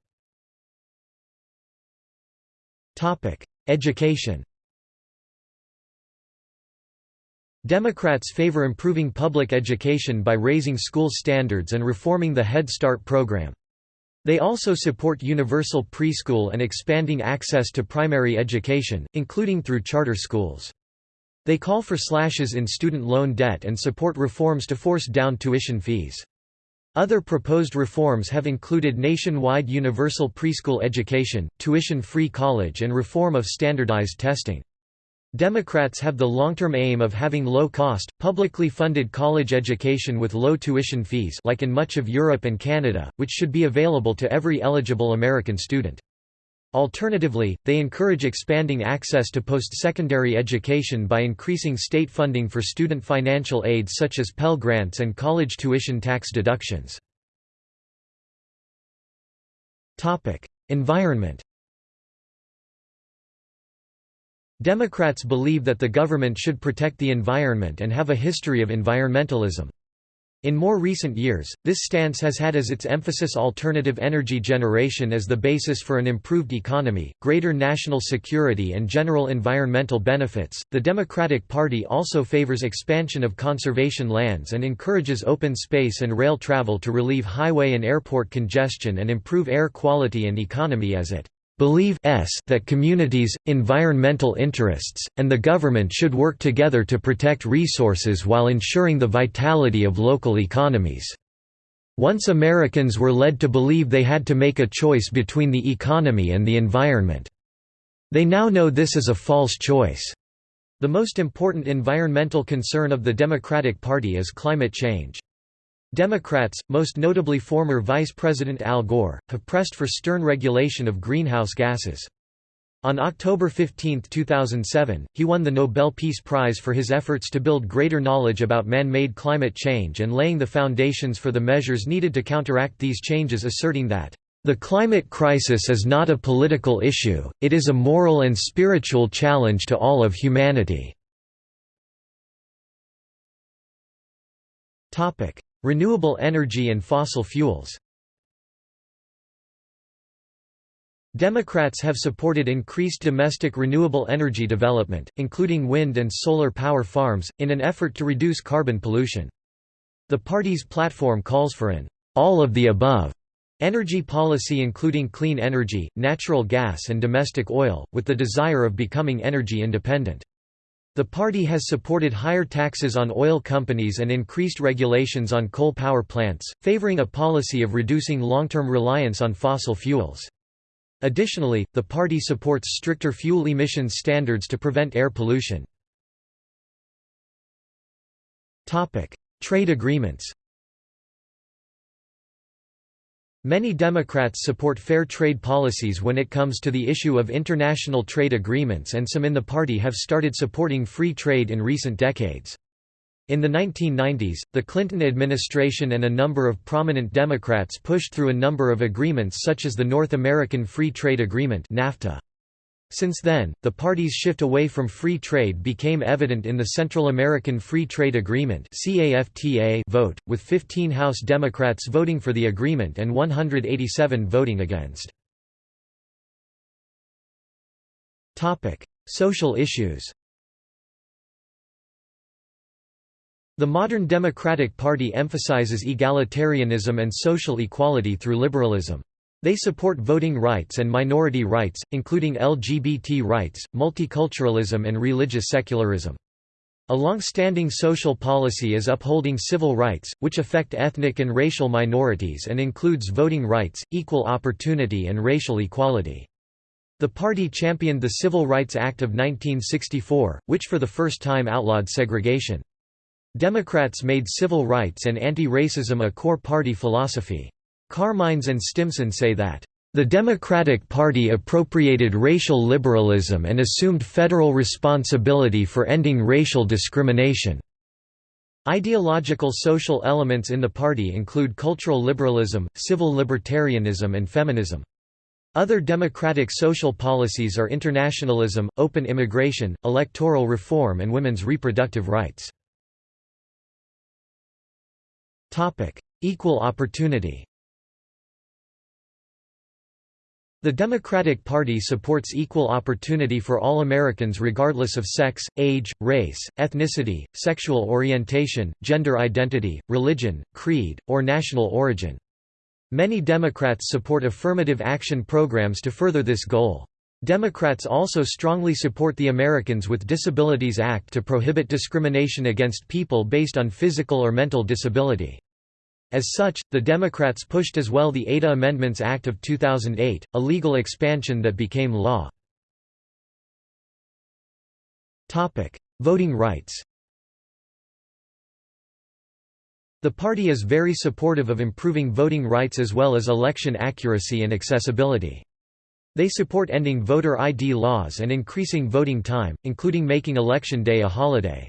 Education Democrats favor improving public education by raising school standards and reforming the Head Start program. They also support universal preschool and expanding access to primary education, including through charter schools. They call for slashes in student loan debt and support reforms to force down tuition fees. Other proposed reforms have included nationwide universal preschool education, tuition-free college and reform of standardized testing. Democrats have the long-term aim of having low-cost, publicly funded college education with low tuition fees like in much of Europe and Canada, which should be available to every eligible American student. Alternatively, they encourage expanding access to post-secondary education by increasing state funding for student financial aid such as Pell Grants and college tuition tax deductions. Environment Democrats believe that the government should protect the environment and have a history of environmentalism. In more recent years, this stance has had as its emphasis alternative energy generation as the basis for an improved economy, greater national security, and general environmental benefits. The Democratic Party also favors expansion of conservation lands and encourages open space and rail travel to relieve highway and airport congestion and improve air quality and economy as it believe s that communities, environmental interests, and the government should work together to protect resources while ensuring the vitality of local economies. Once Americans were led to believe they had to make a choice between the economy and the environment. They now know this is a false choice. The most important environmental concern of the Democratic Party is climate change. Democrats, most notably former Vice President Al Gore, have pressed for stern regulation of greenhouse gases. On October 15, 2007, he won the Nobel Peace Prize for his efforts to build greater knowledge about man-made climate change and laying the foundations for the measures needed to counteract these changes asserting that, "...the climate crisis is not a political issue, it is a moral and spiritual challenge to all of humanity." Renewable energy and fossil fuels Democrats have supported increased domestic renewable energy development, including wind and solar power farms, in an effort to reduce carbon pollution. The party's platform calls for an all of the above energy policy including clean energy, natural gas and domestic oil, with the desire of becoming energy independent. The party has supported higher taxes on oil companies and increased regulations on coal power plants, favoring a policy of reducing long-term reliance on fossil fuels. Additionally, the party supports stricter fuel emissions standards to prevent air pollution. Trade agreements Many Democrats support fair trade policies when it comes to the issue of international trade agreements and some in the party have started supporting free trade in recent decades. In the 1990s, the Clinton administration and a number of prominent Democrats pushed through a number of agreements such as the North American Free Trade Agreement NAFTA. Since then, the party's shift away from free trade became evident in the Central American Free Trade Agreement vote, with 15 House Democrats voting for the agreement and 187 voting against. Social issues The modern Democratic Party emphasizes egalitarianism and social equality through liberalism. They support voting rights and minority rights, including LGBT rights, multiculturalism and religious secularism. A long-standing social policy is upholding civil rights, which affect ethnic and racial minorities and includes voting rights, equal opportunity and racial equality. The party championed the Civil Rights Act of 1964, which for the first time outlawed segregation. Democrats made civil rights and anti-racism a core party philosophy. Carmines and Stimson say that, "...the Democratic Party appropriated racial liberalism and assumed federal responsibility for ending racial discrimination." Ideological social elements in the party include cultural liberalism, civil libertarianism and feminism. Other democratic social policies are internationalism, open immigration, electoral reform and women's reproductive rights. Equal opportunity The Democratic Party supports equal opportunity for all Americans regardless of sex, age, race, ethnicity, sexual orientation, gender identity, religion, creed, or national origin. Many Democrats support affirmative action programs to further this goal. Democrats also strongly support the Americans with Disabilities Act to prohibit discrimination against people based on physical or mental disability. As such, the Democrats pushed as well the ADA Amendments Act of 2008, a legal expansion that became law. Voting rights The party is very supportive of improving voting rights as well as election accuracy and accessibility. They support ending voter ID laws and increasing voting time, including making Election Day a holiday.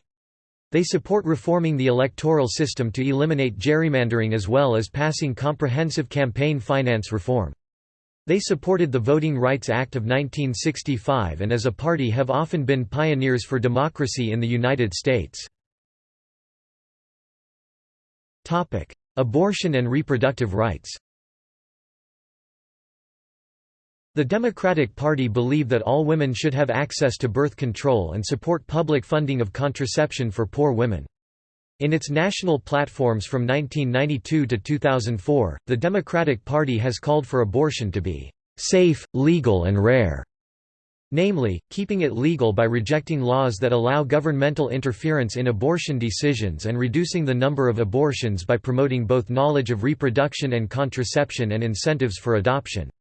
They support reforming the electoral system to eliminate gerrymandering as well as passing comprehensive campaign finance reform. They supported the Voting Rights Act of 1965 and as a party have often been pioneers for democracy in the United States. Abortion and reproductive rights The Democratic Party believe that all women should have access to birth control and support public funding of contraception for poor women. In its national platforms from 1992 to 2004, the Democratic Party has called for abortion to be safe, legal and rare, namely, keeping it legal by rejecting laws that allow governmental interference in abortion decisions and reducing the number of abortions by promoting both knowledge of reproduction and contraception and incentives for adoption.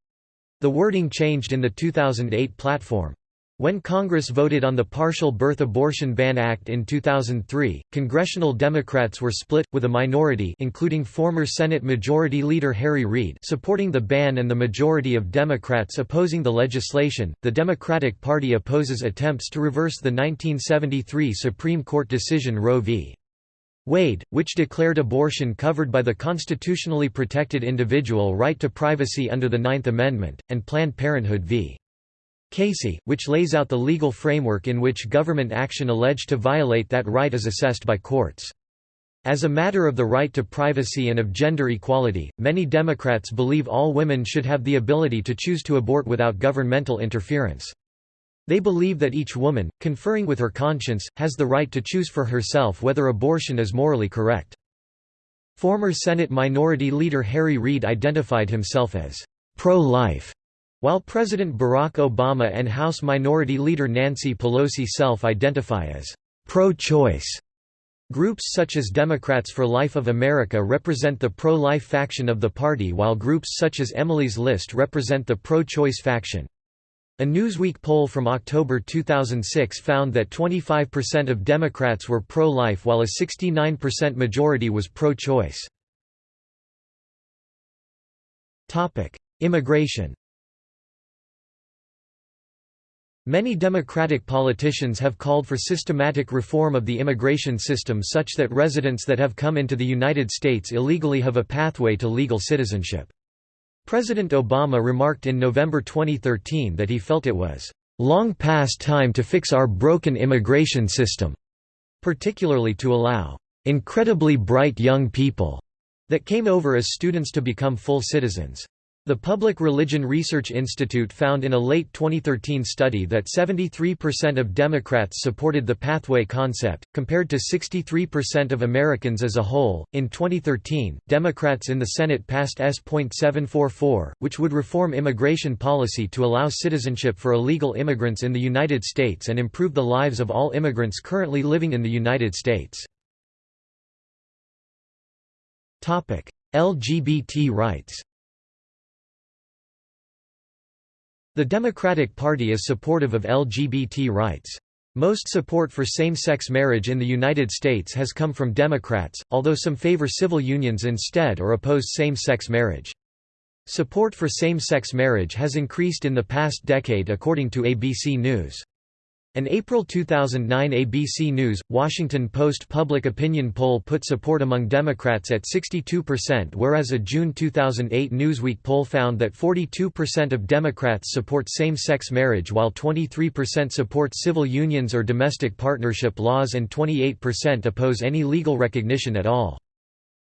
The wording changed in the 2008 platform. When Congress voted on the Partial Birth Abortion Ban Act in 2003, congressional Democrats were split, with a minority including former Senate Majority Leader Harry Reid supporting the ban and the majority of Democrats opposing the legislation. The Democratic Party opposes attempts to reverse the 1973 Supreme Court decision Roe v. Wade, which declared abortion covered by the constitutionally protected individual right to privacy under the Ninth Amendment, and Planned Parenthood v. Casey, which lays out the legal framework in which government action alleged to violate that right is assessed by courts. As a matter of the right to privacy and of gender equality, many Democrats believe all women should have the ability to choose to abort without governmental interference. They believe that each woman, conferring with her conscience, has the right to choose for herself whether abortion is morally correct. Former Senate Minority Leader Harry Reid identified himself as pro-life, while President Barack Obama and House Minority Leader Nancy Pelosi self-identify as pro-choice. Groups such as Democrats for Life of America represent the pro-life faction of the party while groups such as Emily's List represent the pro-choice faction. A Newsweek poll from October 2006 found that 25% of Democrats were pro-life while a 69% majority was pro-choice. Immigration Many Democratic politicians have called for systematic reform of the immigration system such that residents that have come into the United States illegally have a pathway to legal citizenship. President Obama remarked in November 2013 that he felt it was long past time to fix our broken immigration system, particularly to allow incredibly bright young people that came over as students to become full citizens. The Public Religion Research Institute found in a late 2013 study that 73% of Democrats supported the pathway concept, compared to 63% of Americans as a whole. In 2013, Democrats in the Senate passed S.744, which would reform immigration policy to allow citizenship for illegal immigrants in the United States and improve the lives of all immigrants currently living in the United States. LGBT rights The Democratic Party is supportive of LGBT rights. Most support for same-sex marriage in the United States has come from Democrats, although some favor civil unions instead or oppose same-sex marriage. Support for same-sex marriage has increased in the past decade according to ABC News. An April 2009 ABC News, Washington Post public opinion poll put support among Democrats at 62% whereas a June 2008 Newsweek poll found that 42% of Democrats support same-sex marriage while 23% support civil unions or domestic partnership laws and 28% oppose any legal recognition at all.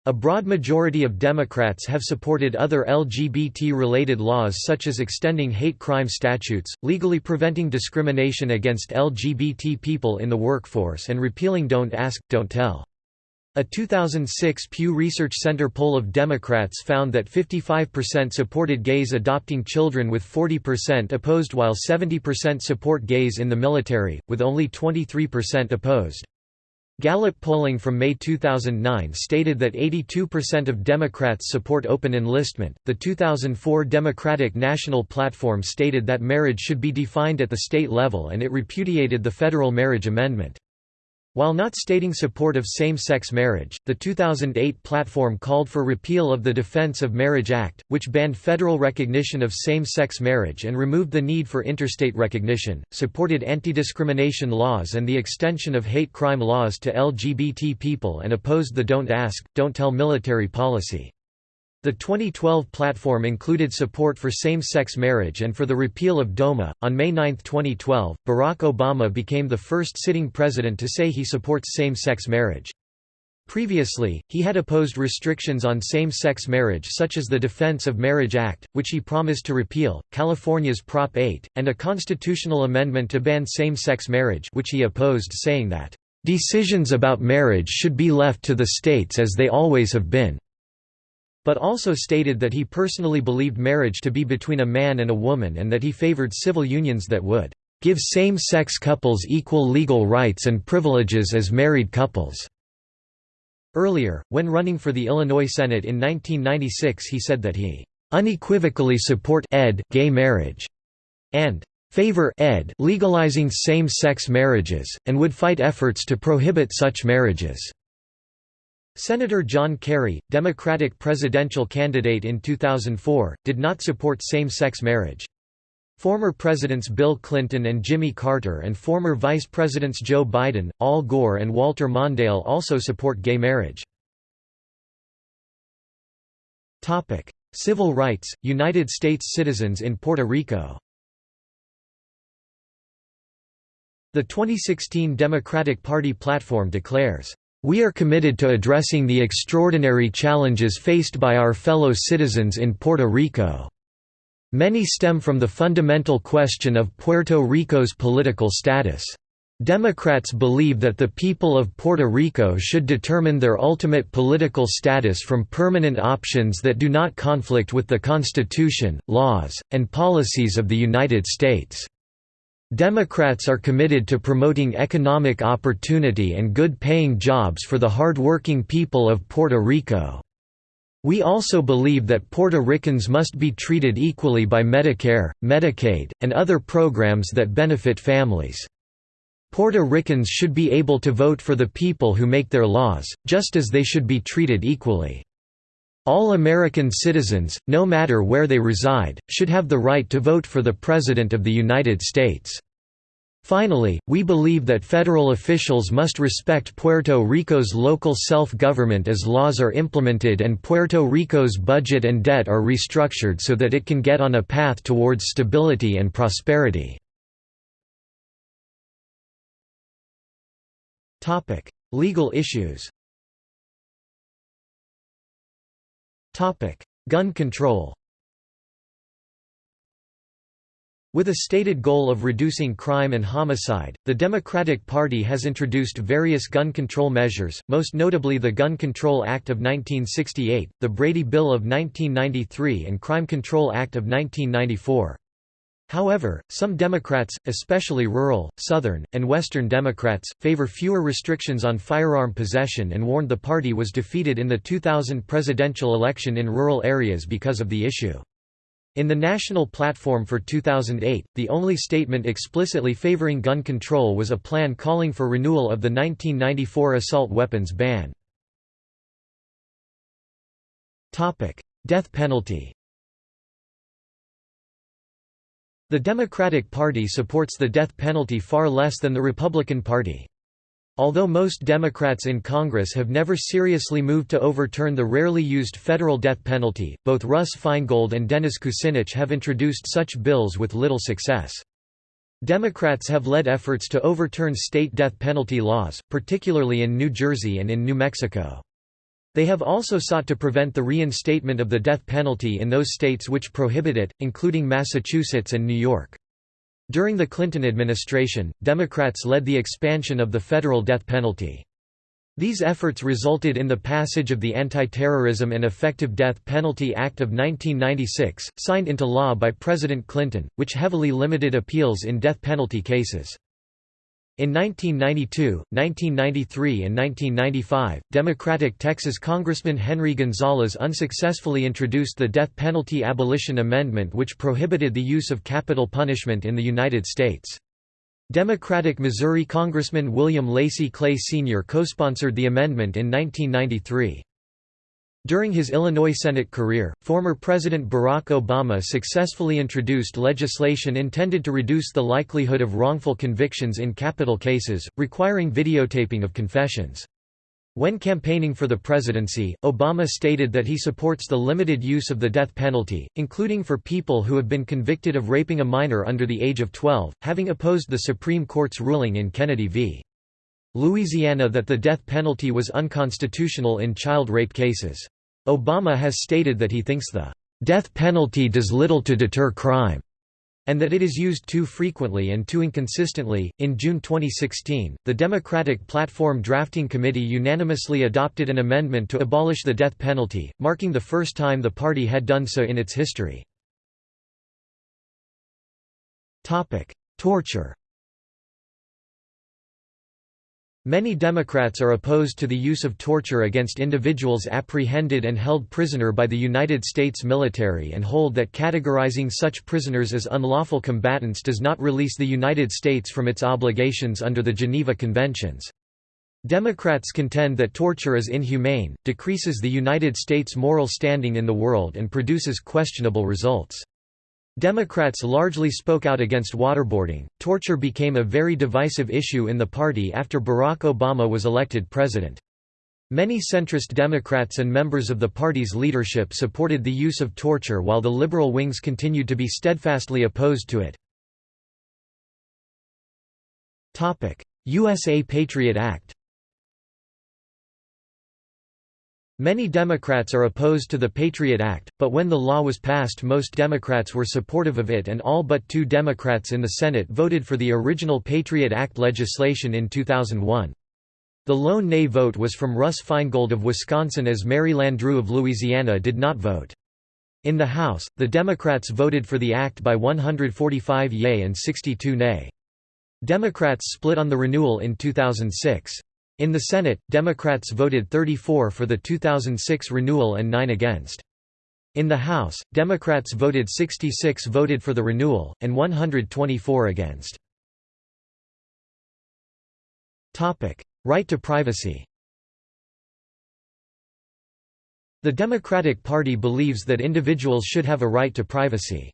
A broad majority of Democrats have supported other LGBT-related laws such as extending hate crime statutes, legally preventing discrimination against LGBT people in the workforce and repealing Don't Ask, Don't Tell. A 2006 Pew Research Center poll of Democrats found that 55% supported gays adopting children with 40% opposed while 70% support gays in the military, with only 23% opposed. Gallup polling from May 2009 stated that 82% of Democrats support open enlistment. The 2004 Democratic National Platform stated that marriage should be defined at the state level and it repudiated the federal marriage amendment. While not stating support of same-sex marriage, the 2008 platform called for repeal of the Defense of Marriage Act, which banned federal recognition of same-sex marriage and removed the need for interstate recognition, supported anti-discrimination laws and the extension of hate crime laws to LGBT people and opposed the Don't Ask, Don't Tell military policy. The 2012 platform included support for same-sex marriage and for the repeal of DOMA. On May 9, 2012, Barack Obama became the first sitting president to say he supports same-sex marriage. Previously, he had opposed restrictions on same-sex marriage such as the Defense of Marriage Act, which he promised to repeal, California's Prop 8, and a constitutional amendment to ban same-sex marriage which he opposed saying that, "...decisions about marriage should be left to the states as they always have been." But also stated that he personally believed marriage to be between a man and a woman and that he favored civil unions that would give same-sex couples equal legal rights and privileges as married couples. Earlier, when running for the Illinois Senate in 1996 he said that he unequivocally support ed gay marriage and favor ed legalizing same-sex marriages, and would fight efforts to prohibit such marriages. Senator John Kerry, Democratic presidential candidate in 2004, did not support same-sex marriage. Former Presidents Bill Clinton and Jimmy Carter and former Vice Presidents Joe Biden, Al Gore and Walter Mondale also support gay marriage. Civil rights, United States citizens in Puerto Rico The 2016 Democratic Party platform declares, we are committed to addressing the extraordinary challenges faced by our fellow citizens in Puerto Rico. Many stem from the fundamental question of Puerto Rico's political status. Democrats believe that the people of Puerto Rico should determine their ultimate political status from permanent options that do not conflict with the Constitution, laws, and policies of the United States. Democrats are committed to promoting economic opportunity and good-paying jobs for the hard-working people of Puerto Rico. We also believe that Puerto Ricans must be treated equally by Medicare, Medicaid, and other programs that benefit families. Puerto Ricans should be able to vote for the people who make their laws, just as they should be treated equally. All American citizens, no matter where they reside, should have the right to vote for the President of the United States. Finally, we believe that federal officials must respect Puerto Rico's local self-government as laws are implemented and Puerto Rico's budget and debt are restructured so that it can get on a path towards stability and prosperity. Legal issues Gun control With a stated goal of reducing crime and homicide, the Democratic Party has introduced various gun control measures, most notably the Gun Control Act of 1968, the Brady Bill of 1993 and Crime Control Act of 1994. However, some Democrats, especially rural, Southern, and Western Democrats, favor fewer restrictions on firearm possession and warned the party was defeated in the 2000 presidential election in rural areas because of the issue. In the national platform for 2008, the only statement explicitly favoring gun control was a plan calling for renewal of the 1994 assault weapons ban. Death penalty The Democratic Party supports the death penalty far less than the Republican Party. Although most Democrats in Congress have never seriously moved to overturn the rarely used federal death penalty, both Russ Feingold and Dennis Kucinich have introduced such bills with little success. Democrats have led efforts to overturn state death penalty laws, particularly in New Jersey and in New Mexico. They have also sought to prevent the reinstatement of the death penalty in those states which prohibit it, including Massachusetts and New York. During the Clinton administration, Democrats led the expansion of the federal death penalty. These efforts resulted in the passage of the Anti-Terrorism and Effective Death Penalty Act of 1996, signed into law by President Clinton, which heavily limited appeals in death penalty cases. In 1992, 1993 and 1995, Democratic Texas Congressman Henry Gonzalez unsuccessfully introduced the Death Penalty Abolition Amendment which prohibited the use of capital punishment in the United States. Democratic Missouri Congressman William Lacy Clay Sr. co-sponsored the amendment in 1993. During his Illinois Senate career, former President Barack Obama successfully introduced legislation intended to reduce the likelihood of wrongful convictions in capital cases, requiring videotaping of confessions. When campaigning for the presidency, Obama stated that he supports the limited use of the death penalty, including for people who have been convicted of raping a minor under the age of 12, having opposed the Supreme Court's ruling in Kennedy v. Louisiana that the death penalty was unconstitutional in child rape cases. Obama has stated that he thinks the death penalty does little to deter crime and that it is used too frequently and too inconsistently. In June 2016, the Democratic Platform Drafting Committee unanimously adopted an amendment to abolish the death penalty, marking the first time the party had done so in its history. Topic: Torture. Many Democrats are opposed to the use of torture against individuals apprehended and held prisoner by the United States military and hold that categorizing such prisoners as unlawful combatants does not release the United States from its obligations under the Geneva Conventions. Democrats contend that torture is inhumane, decreases the United States' moral standing in the world and produces questionable results. Democrats largely spoke out against waterboarding. Torture became a very divisive issue in the party after Barack Obama was elected president. Many centrist Democrats and members of the party's leadership supported the use of torture while the liberal wings continued to be steadfastly opposed to it. USA Patriot Act Many Democrats are opposed to the Patriot Act, but when the law was passed most Democrats were supportive of it and all but two Democrats in the Senate voted for the original Patriot Act legislation in 2001. The lone nay vote was from Russ Feingold of Wisconsin as Mary Landrieu of Louisiana did not vote. In the House, the Democrats voted for the act by 145 yea and 62 nay. Democrats split on the renewal in 2006. In the Senate, Democrats voted 34 for the 2006 renewal and 9 against. In the House, Democrats voted 66 voted for the renewal, and 124 against. Right to privacy The Democratic Party believes that individuals should have a right to privacy.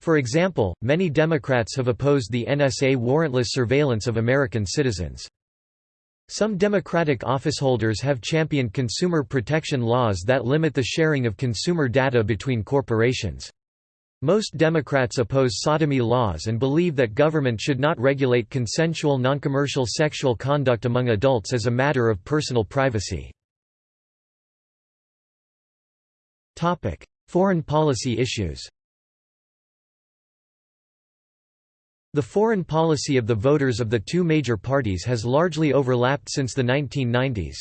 For example, many Democrats have opposed the NSA warrantless surveillance of American citizens. Some Democratic officeholders have championed consumer protection laws that limit the sharing of consumer data between corporations. Most Democrats oppose sodomy laws and believe that government should not regulate consensual noncommercial sexual conduct among adults as a matter of personal privacy. Foreign policy issues The foreign policy of the voters of the two major parties has largely overlapped since the 1990s.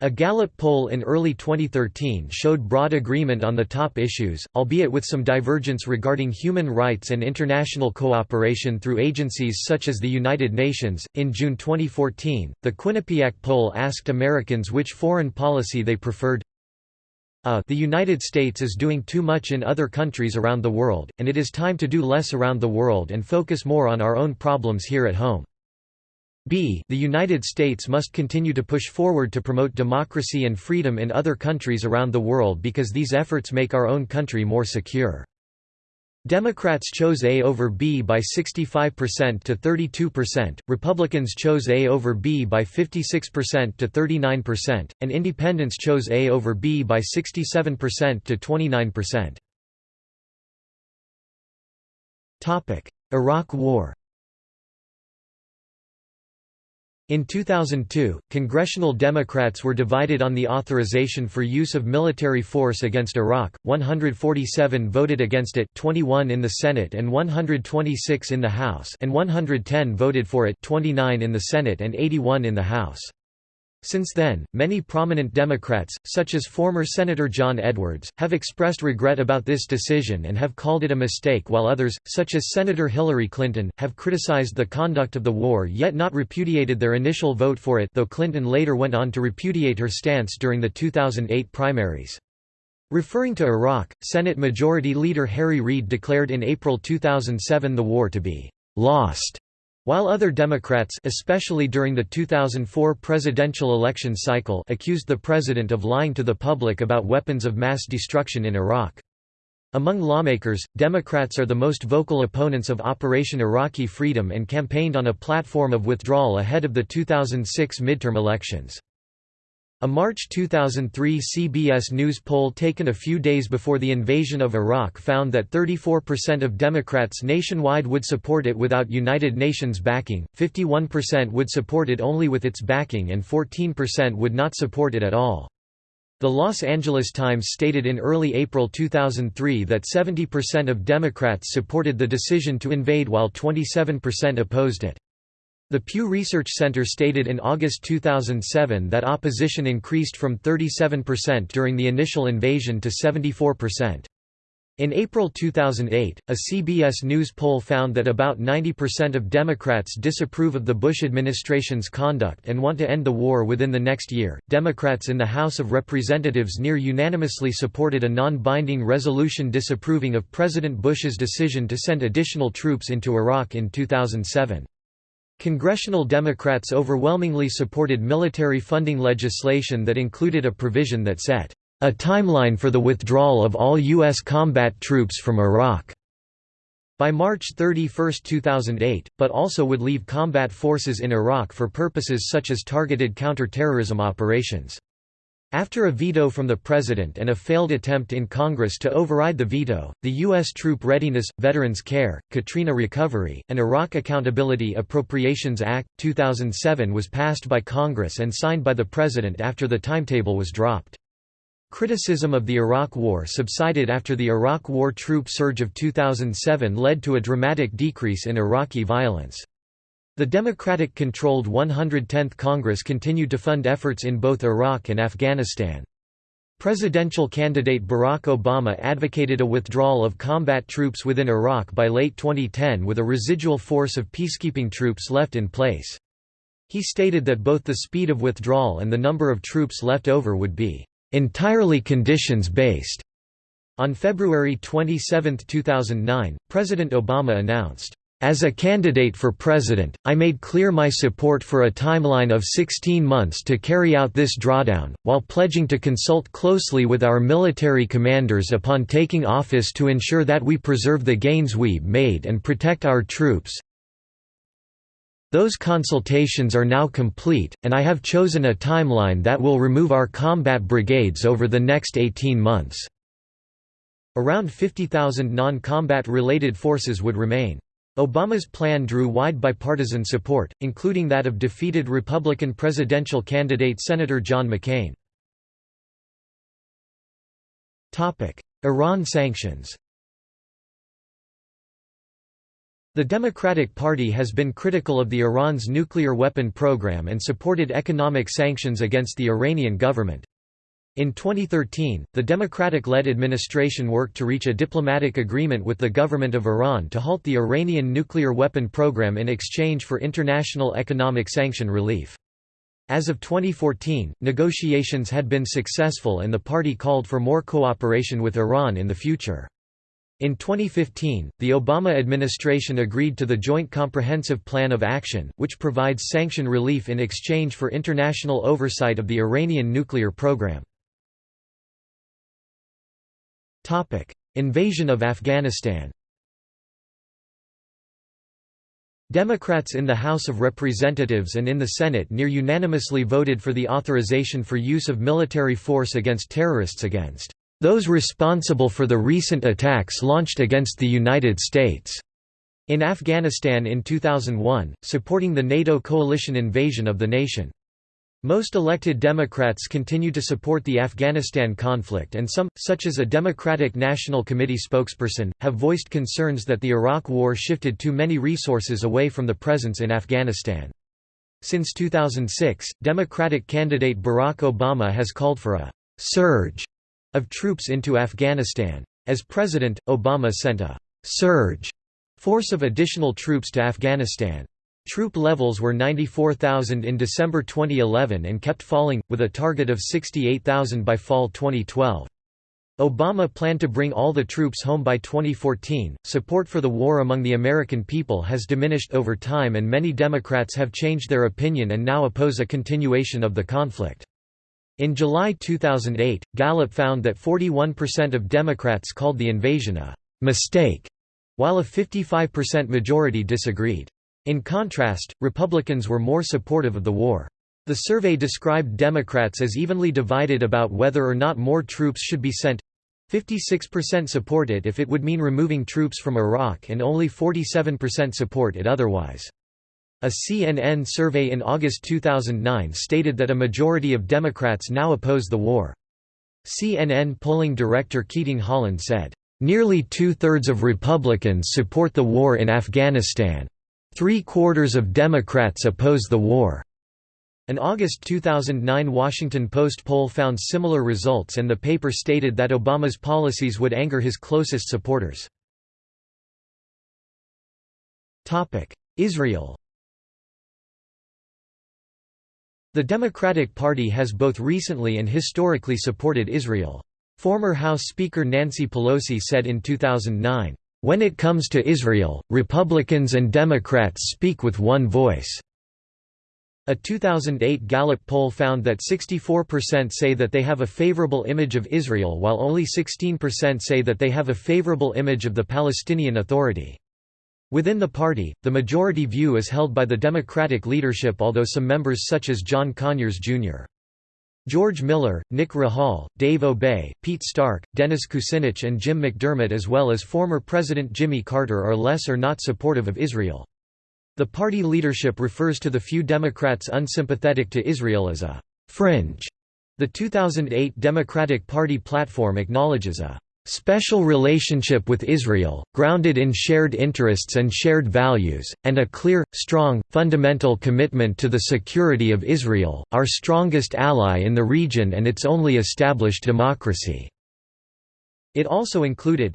A Gallup poll in early 2013 showed broad agreement on the top issues, albeit with some divergence regarding human rights and international cooperation through agencies such as the United Nations. In June 2014, the Quinnipiac poll asked Americans which foreign policy they preferred a the United States is doing too much in other countries around the world, and it is time to do less around the world and focus more on our own problems here at home. b the United States must continue to push forward to promote democracy and freedom in other countries around the world because these efforts make our own country more secure. Democrats chose A over B by 65% to 32%, Republicans chose A over B by 56% to 39%, and Independents chose A over B by 67% to 29%. Iraq War In 2002, congressional Democrats were divided on the authorization for use of military force against Iraq, 147 voted against it 21 in the Senate and 126 in the House and 110 voted for it 29 in the Senate and 81 in the House. Since then, many prominent Democrats, such as former Senator John Edwards, have expressed regret about this decision and have called it a mistake while others, such as Senator Hillary Clinton, have criticized the conduct of the war yet not repudiated their initial vote for it though Clinton later went on to repudiate her stance during the 2008 primaries. Referring to Iraq, Senate Majority Leader Harry Reid declared in April 2007 the war to be «lost» While other Democrats especially during the 2004 presidential election cycle accused the president of lying to the public about weapons of mass destruction in Iraq. Among lawmakers, Democrats are the most vocal opponents of Operation Iraqi Freedom and campaigned on a platform of withdrawal ahead of the 2006 midterm elections. A March 2003 CBS News poll taken a few days before the invasion of Iraq found that 34% of Democrats nationwide would support it without United Nations backing, 51% would support it only with its backing and 14% would not support it at all. The Los Angeles Times stated in early April 2003 that 70% of Democrats supported the decision to invade while 27% opposed it. The Pew Research Center stated in August 2007 that opposition increased from 37% during the initial invasion to 74%. In April 2008, a CBS News poll found that about 90% of Democrats disapprove of the Bush administration's conduct and want to end the war within the next year. Democrats in the House of Representatives near unanimously supported a non binding resolution disapproving of President Bush's decision to send additional troops into Iraq in 2007. Congressional Democrats overwhelmingly supported military funding legislation that included a provision that set a timeline for the withdrawal of all U.S. combat troops from Iraq by March 31, 2008, but also would leave combat forces in Iraq for purposes such as targeted counter-terrorism operations. After a veto from the President and a failed attempt in Congress to override the veto, the U.S. Troop Readiness, Veterans Care, Katrina Recovery, and Iraq Accountability Appropriations Act, 2007 was passed by Congress and signed by the President after the timetable was dropped. Criticism of the Iraq War subsided after the Iraq War troop surge of 2007 led to a dramatic decrease in Iraqi violence. The Democratic-controlled 110th Congress continued to fund efforts in both Iraq and Afghanistan. Presidential candidate Barack Obama advocated a withdrawal of combat troops within Iraq by late 2010 with a residual force of peacekeeping troops left in place. He stated that both the speed of withdrawal and the number of troops left over would be entirely conditions-based. On February 27, 2009, President Obama announced, as a candidate for president, I made clear my support for a timeline of 16 months to carry out this drawdown, while pledging to consult closely with our military commanders upon taking office to ensure that we preserve the gains we made and protect our troops. Those consultations are now complete, and I have chosen a timeline that will remove our combat brigades over the next 18 months. Around 50,000 non-combat related forces would remain. Obama's plan drew wide bipartisan support, including that of defeated Republican presidential candidate Senator John McCain. Iran sanctions The Democratic Party has been critical of the Iran's nuclear weapon program and supported economic sanctions against the Iranian government. In 2013, the Democratic-led administration worked to reach a diplomatic agreement with the government of Iran to halt the Iranian nuclear weapon program in exchange for international economic sanction relief. As of 2014, negotiations had been successful and the party called for more cooperation with Iran in the future. In 2015, the Obama administration agreed to the Joint Comprehensive Plan of Action, which provides sanction relief in exchange for international oversight of the Iranian nuclear program. Invasion of Afghanistan Democrats in the House of Representatives and in the Senate near unanimously voted for the authorization for use of military force against terrorists against those responsible for the recent attacks launched against the United States in Afghanistan in 2001, supporting the NATO coalition invasion of the nation. Most elected Democrats continue to support the Afghanistan conflict and some, such as a Democratic National Committee spokesperson, have voiced concerns that the Iraq War shifted too many resources away from the presence in Afghanistan. Since 2006, Democratic candidate Barack Obama has called for a «surge» of troops into Afghanistan. As president, Obama sent a «surge» force of additional troops to Afghanistan. Troop levels were 94,000 in December 2011 and kept falling, with a target of 68,000 by fall 2012. Obama planned to bring all the troops home by 2014. Support for the war among the American people has diminished over time, and many Democrats have changed their opinion and now oppose a continuation of the conflict. In July 2008, Gallup found that 41% of Democrats called the invasion a mistake, while a 55% majority disagreed. In contrast, Republicans were more supportive of the war. The survey described Democrats as evenly divided about whether or not more troops should be sent 56% support it if it would mean removing troops from Iraq and only 47% support it otherwise. A CNN survey in August 2009 stated that a majority of Democrats now oppose the war. CNN polling director Keating Holland said, "...nearly two-thirds of Republicans support the war in Afghanistan. Three-quarters of Democrats oppose the war." An August 2009 Washington Post poll found similar results and the paper stated that Obama's policies would anger his closest supporters. Israel The Democratic Party has both recently and historically supported Israel. Former House Speaker Nancy Pelosi said in 2009, "...when it comes to Israel, Republicans and Democrats speak with one voice." A 2008 Gallup poll found that 64% say that they have a favorable image of Israel while only 16% say that they have a favorable image of the Palestinian Authority. Within the party, the majority view is held by the Democratic leadership although some members such as John Conyers, Jr. George Miller, Nick Rahall, Dave Obey, Pete Stark, Dennis Kucinich and Jim McDermott as well as former President Jimmy Carter are less or not supportive of Israel. The party leadership refers to the few Democrats unsympathetic to Israel as a «fringe». The 2008 Democratic Party platform acknowledges a «special relationship with Israel, grounded in shared interests and shared values, and a clear, strong, fundamental commitment to the security of Israel, our strongest ally in the region and its only established democracy». It also included,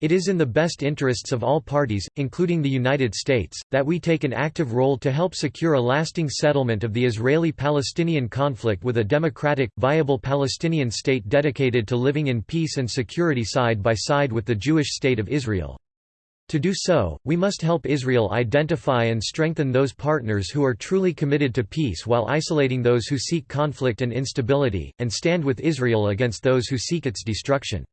it is in the best interests of all parties, including the United States, that we take an active role to help secure a lasting settlement of the Israeli-Palestinian conflict with a democratic, viable Palestinian state dedicated to living in peace and security side by side with the Jewish state of Israel. To do so, we must help Israel identify and strengthen those partners who are truly committed to peace while isolating those who seek conflict and instability, and stand with Israel against those who seek its destruction.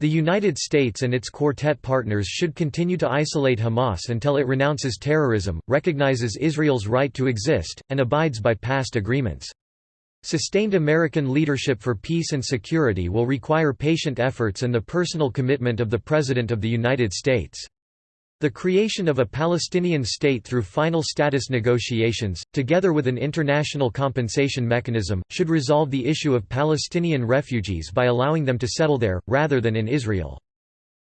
The United States and its Quartet partners should continue to isolate Hamas until it renounces terrorism, recognizes Israel's right to exist, and abides by past agreements. Sustained American leadership for peace and security will require patient efforts and the personal commitment of the President of the United States. The creation of a Palestinian state through final status negotiations, together with an international compensation mechanism, should resolve the issue of Palestinian refugees by allowing them to settle there, rather than in Israel.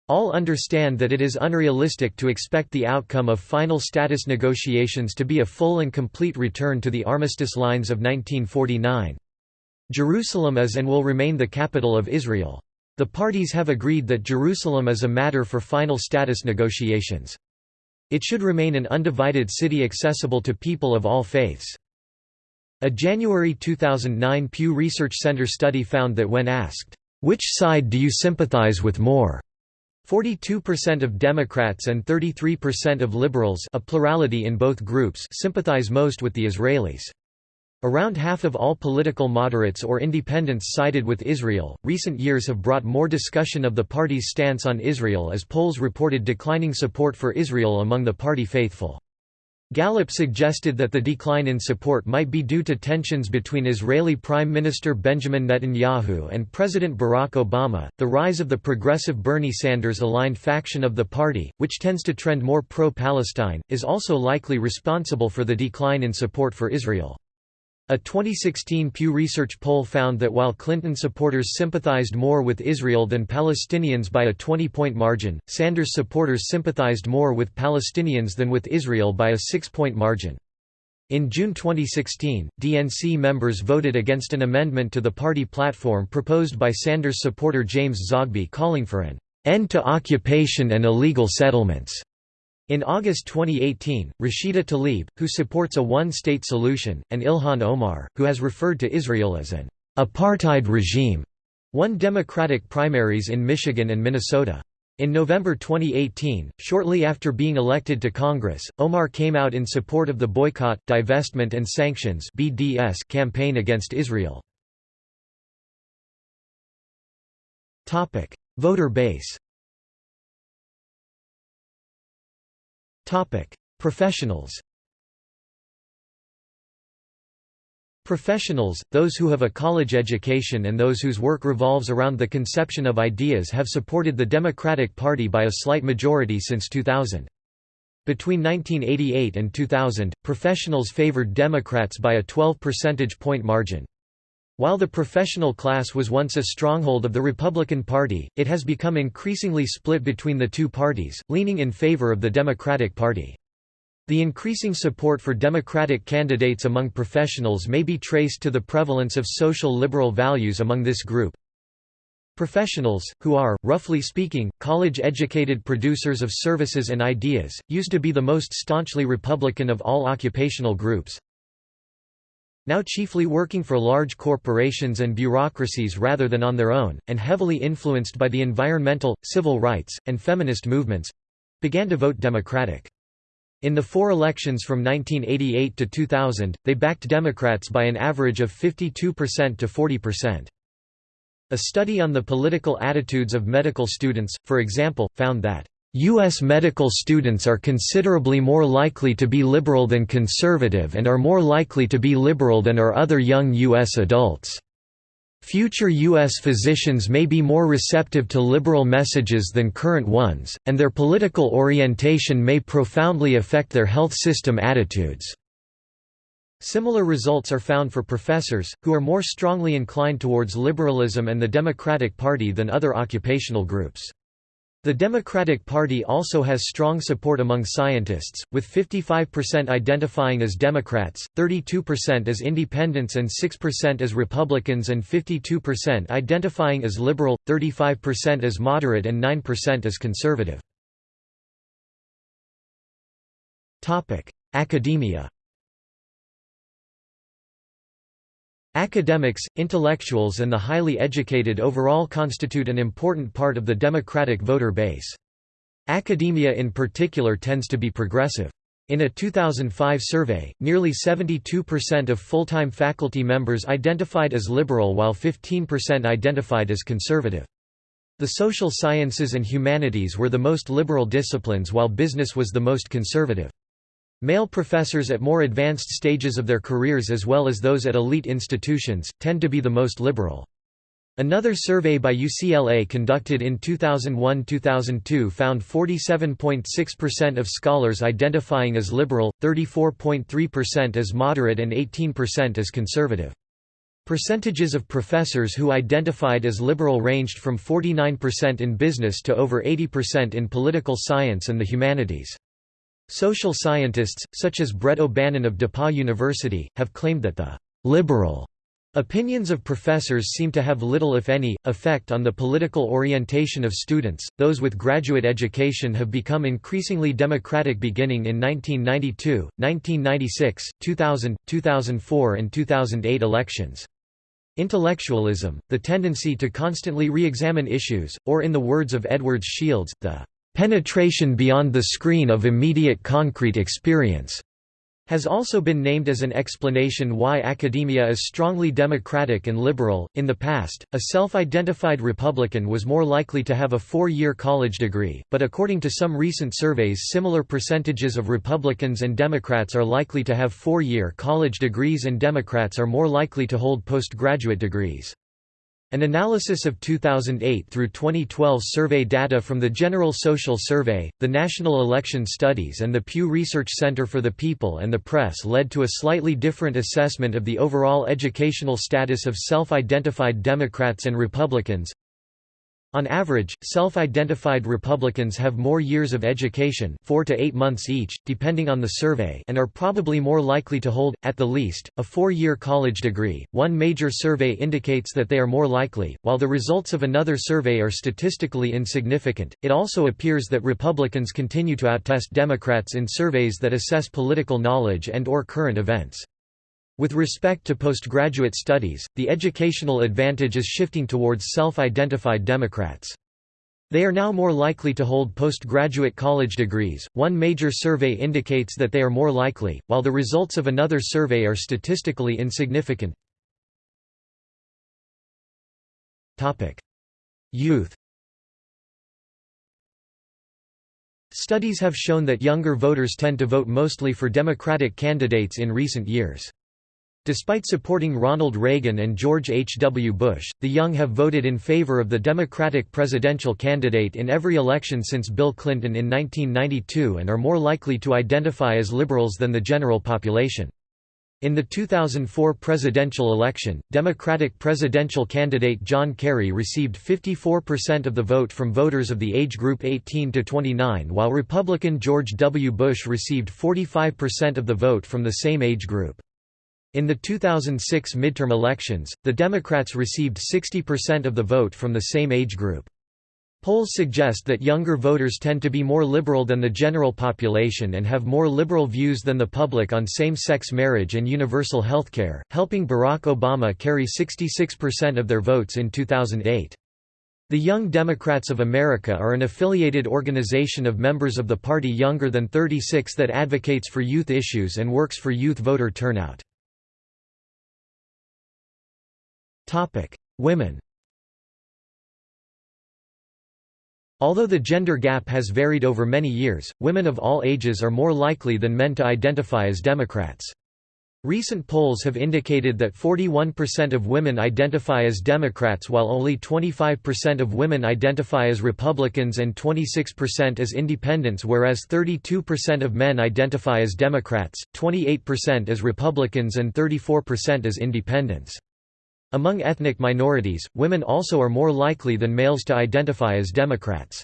All understand that it is unrealistic to expect the outcome of final status negotiations to be a full and complete return to the armistice lines of 1949. Jerusalem is and will remain the capital of Israel. The parties have agreed that Jerusalem is a matter for final status negotiations. It should remain an undivided city accessible to people of all faiths. A January 2009 Pew Research Center study found that when asked, "'Which side do you sympathize with more?' 42% of Democrats and 33% of liberals a plurality in both groups sympathize most with the Israelis. Around half of all political moderates or independents sided with Israel. Recent years have brought more discussion of the party's stance on Israel as polls reported declining support for Israel among the party faithful. Gallup suggested that the decline in support might be due to tensions between Israeli Prime Minister Benjamin Netanyahu and President Barack Obama. The rise of the progressive Bernie Sanders aligned faction of the party, which tends to trend more pro Palestine, is also likely responsible for the decline in support for Israel. A 2016 Pew Research poll found that while Clinton supporters sympathized more with Israel than Palestinians by a 20-point margin, Sanders supporters sympathized more with Palestinians than with Israel by a 6-point margin. In June 2016, DNC members voted against an amendment to the party platform proposed by Sanders supporter James Zogby calling for an end to occupation and illegal settlements. In August 2018, Rashida Tlaib, who supports a one-state solution, and Ilhan Omar, who has referred to Israel as an apartheid regime, won Democratic primaries in Michigan and Minnesota. In November 2018, shortly after being elected to Congress, Omar came out in support of the Boycott, Divestment and Sanctions (BDS) campaign against Israel. Topic: Voter base. Topic: Professionals. Professionals, those who have a college education and those whose work revolves around the conception of ideas have supported the Democratic Party by a slight majority since 2000. Between 1988 and 2000, professionals favored Democrats by a 12 percentage point margin. While the professional class was once a stronghold of the Republican Party, it has become increasingly split between the two parties, leaning in favor of the Democratic Party. The increasing support for Democratic candidates among professionals may be traced to the prevalence of social liberal values among this group. Professionals, who are, roughly speaking, college-educated producers of services and ideas, used to be the most staunchly Republican of all occupational groups. Now chiefly working for large corporations and bureaucracies rather than on their own, and heavily influenced by the environmental, civil rights, and feminist movements—began to vote Democratic. In the four elections from 1988 to 2000, they backed Democrats by an average of 52% to 40%. A study on the political attitudes of medical students, for example, found that U.S. medical students are considerably more likely to be liberal than conservative and are more likely to be liberal than are other young U.S. adults. Future U.S. physicians may be more receptive to liberal messages than current ones, and their political orientation may profoundly affect their health system attitudes. Similar results are found for professors, who are more strongly inclined towards liberalism and the Democratic Party than other occupational groups. The Democratic Party also has strong support among scientists, with 55% identifying as Democrats, 32% as independents and 6% as Republicans and 52% identifying as liberal, 35% as moderate and 9% as conservative. Academia Academics, intellectuals and the highly educated overall constitute an important part of the democratic voter base. Academia in particular tends to be progressive. In a 2005 survey, nearly 72% of full-time faculty members identified as liberal while 15% identified as conservative. The social sciences and humanities were the most liberal disciplines while business was the most conservative. Male professors at more advanced stages of their careers as well as those at elite institutions, tend to be the most liberal. Another survey by UCLA conducted in 2001–2002 found 47.6% of scholars identifying as liberal, 34.3% as moderate and 18% as conservative. Percentages of professors who identified as liberal ranged from 49% in business to over 80% in political science and the humanities. Social scientists, such as Brett O'Bannon of DePauw University, have claimed that the «liberal» opinions of professors seem to have little if any, effect on the political orientation of students. Those with graduate education have become increasingly democratic beginning in 1992, 1996, 2000, 2004 and 2008 elections. Intellectualism, the tendency to constantly re-examine issues, or in the words of Edwards Shils, the penetration beyond the screen of immediate concrete experience has also been named as an explanation why academia is strongly democratic and liberal. In the past, a self identified Republican was more likely to have a four year college degree, but according to some recent surveys, similar percentages of Republicans and Democrats are likely to have four year college degrees and Democrats are more likely to hold postgraduate degrees. An analysis of 2008 through 2012 survey data from the General Social Survey, the National Election Studies and the Pew Research Center for the People and the Press led to a slightly different assessment of the overall educational status of self-identified Democrats and Republicans. On average, self-identified Republicans have more years of education four to eight months each, depending on the survey and are probably more likely to hold, at the least, a four-year college degree. One major survey indicates that they are more likely, while the results of another survey are statistically insignificant. It also appears that Republicans continue to outtest Democrats in surveys that assess political knowledge and or current events. With respect to postgraduate studies, the educational advantage is shifting towards self-identified Democrats. They are now more likely to hold postgraduate college degrees. One major survey indicates that they are more likely, while the results of another survey are statistically insignificant. Topic: Youth. Studies have shown that younger voters tend to vote mostly for Democratic candidates in recent years. Despite supporting Ronald Reagan and George H. W. Bush, the young have voted in favor of the Democratic presidential candidate in every election since Bill Clinton in 1992 and are more likely to identify as liberals than the general population. In the 2004 presidential election, Democratic presidential candidate John Kerry received 54% of the vote from voters of the age group 18 to 29 while Republican George W. Bush received 45% of the vote from the same age group. In the 2006 midterm elections, the Democrats received 60% of the vote from the same age group. Polls suggest that younger voters tend to be more liberal than the general population and have more liberal views than the public on same-sex marriage and universal healthcare, helping Barack Obama carry 66% of their votes in 2008. The Young Democrats of America are an affiliated organization of members of the party younger than 36 that advocates for youth issues and works for youth voter turnout. Women Although the gender gap has varied over many years, women of all ages are more likely than men to identify as Democrats. Recent polls have indicated that 41% of women identify as Democrats while only 25% of women identify as Republicans and 26% as Independents whereas 32% of men identify as Democrats, 28% as Republicans and 34% as Independents. Among ethnic minorities, women also are more likely than males to identify as Democrats.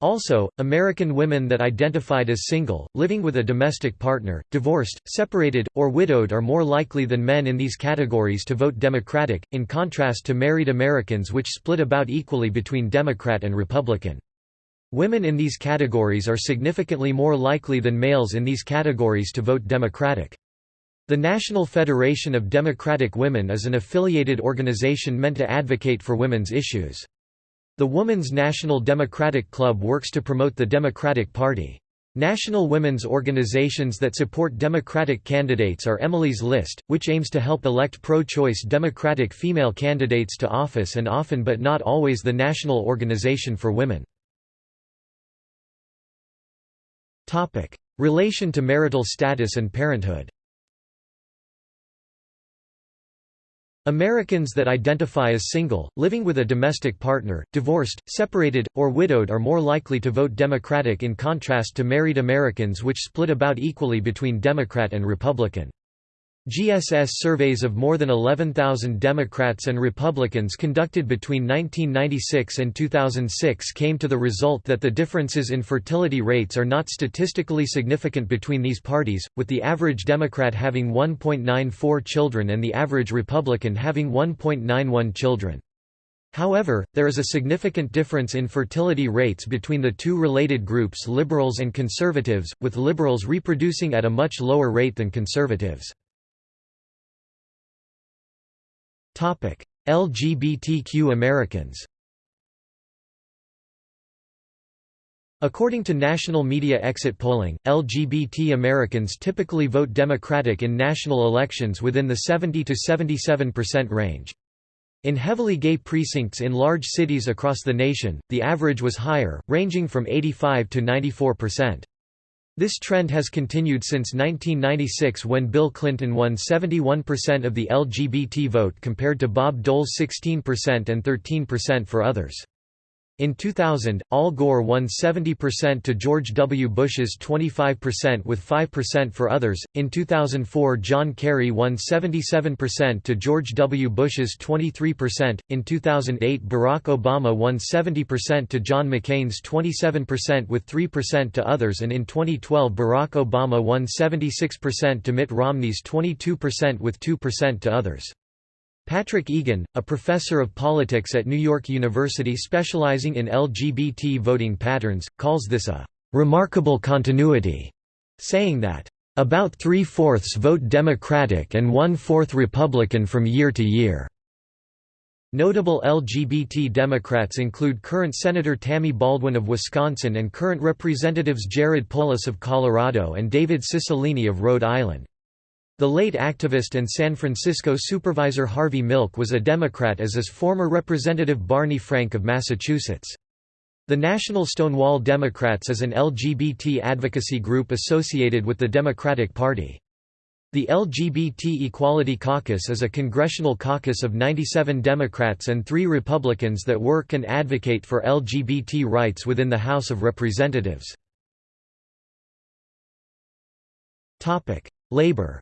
Also, American women that identified as single, living with a domestic partner, divorced, separated, or widowed are more likely than men in these categories to vote Democratic, in contrast to married Americans which split about equally between Democrat and Republican. Women in these categories are significantly more likely than males in these categories to vote Democratic. The National Federation of Democratic Women is an affiliated organization meant to advocate for women's issues. The Woman's National Democratic Club works to promote the Democratic Party. National women's organizations that support Democratic candidates are Emily's List, which aims to help elect pro-choice Democratic female candidates to office and often but not always the National Organization for Women. Relation to marital status and parenthood Americans that identify as single, living with a domestic partner, divorced, separated, or widowed are more likely to vote Democratic in contrast to married Americans which split about equally between Democrat and Republican. GSS surveys of more than 11,000 Democrats and Republicans conducted between 1996 and 2006 came to the result that the differences in fertility rates are not statistically significant between these parties, with the average Democrat having 1.94 children and the average Republican having 1.91 children. However, there is a significant difference in fertility rates between the two related groups liberals and conservatives, with liberals reproducing at a much lower rate than conservatives. LGBTQ Americans According to national media exit polling, LGBT Americans typically vote Democratic in national elections within the 70 to 77% range. In heavily gay precincts in large cities across the nation, the average was higher, ranging from 85 to 94%. This trend has continued since 1996 when Bill Clinton won 71% of the LGBT vote compared to Bob Dole's 16% and 13% for others. In 2000, Al Gore won 70% to George W. Bush's 25% with 5% for others. In 2004, John Kerry won 77% to George W. Bush's 23%. In 2008, Barack Obama won 70% to John McCain's 27% with 3% to others, and in 2012, Barack Obama won 76% to Mitt Romney's 22% with 2% to others. Patrick Egan, a professor of politics at New York University specializing in LGBT voting patterns, calls this a «remarkable continuity», saying that «about three-fourths vote Democratic and one-fourth Republican from year to year». Notable LGBT Democrats include current Senator Tammy Baldwin of Wisconsin and current Representatives Jared Polis of Colorado and David Cicilline of Rhode Island. The late activist and San Francisco supervisor Harvey Milk was a Democrat as is former Representative Barney Frank of Massachusetts. The National Stonewall Democrats is an LGBT advocacy group associated with the Democratic Party. The LGBT Equality Caucus is a congressional caucus of 97 Democrats and three Republicans that work and advocate for LGBT rights within the House of Representatives. Labor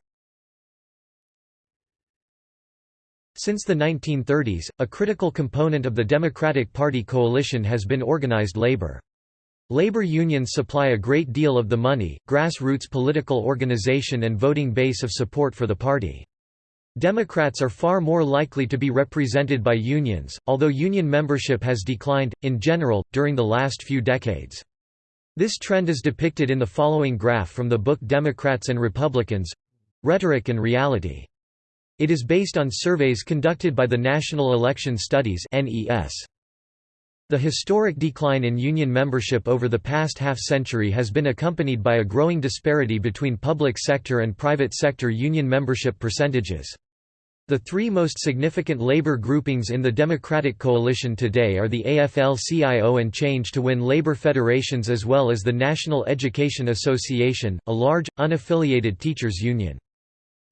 Since the 1930s, a critical component of the Democratic Party coalition has been organized labor. Labor unions supply a great deal of the money, grassroots political organization and voting base of support for the party. Democrats are far more likely to be represented by unions, although union membership has declined, in general, during the last few decades. This trend is depicted in the following graph from the book Democrats and Republicans—Rhetoric and Reality. It is based on surveys conducted by the National Election Studies. The historic decline in union membership over the past half-century has been accompanied by a growing disparity between public sector and private sector union membership percentages. The three most significant labor groupings in the Democratic coalition today are the AFL-CIO and Change to Win labor federations as well as the National Education Association, a large, unaffiliated teachers' union.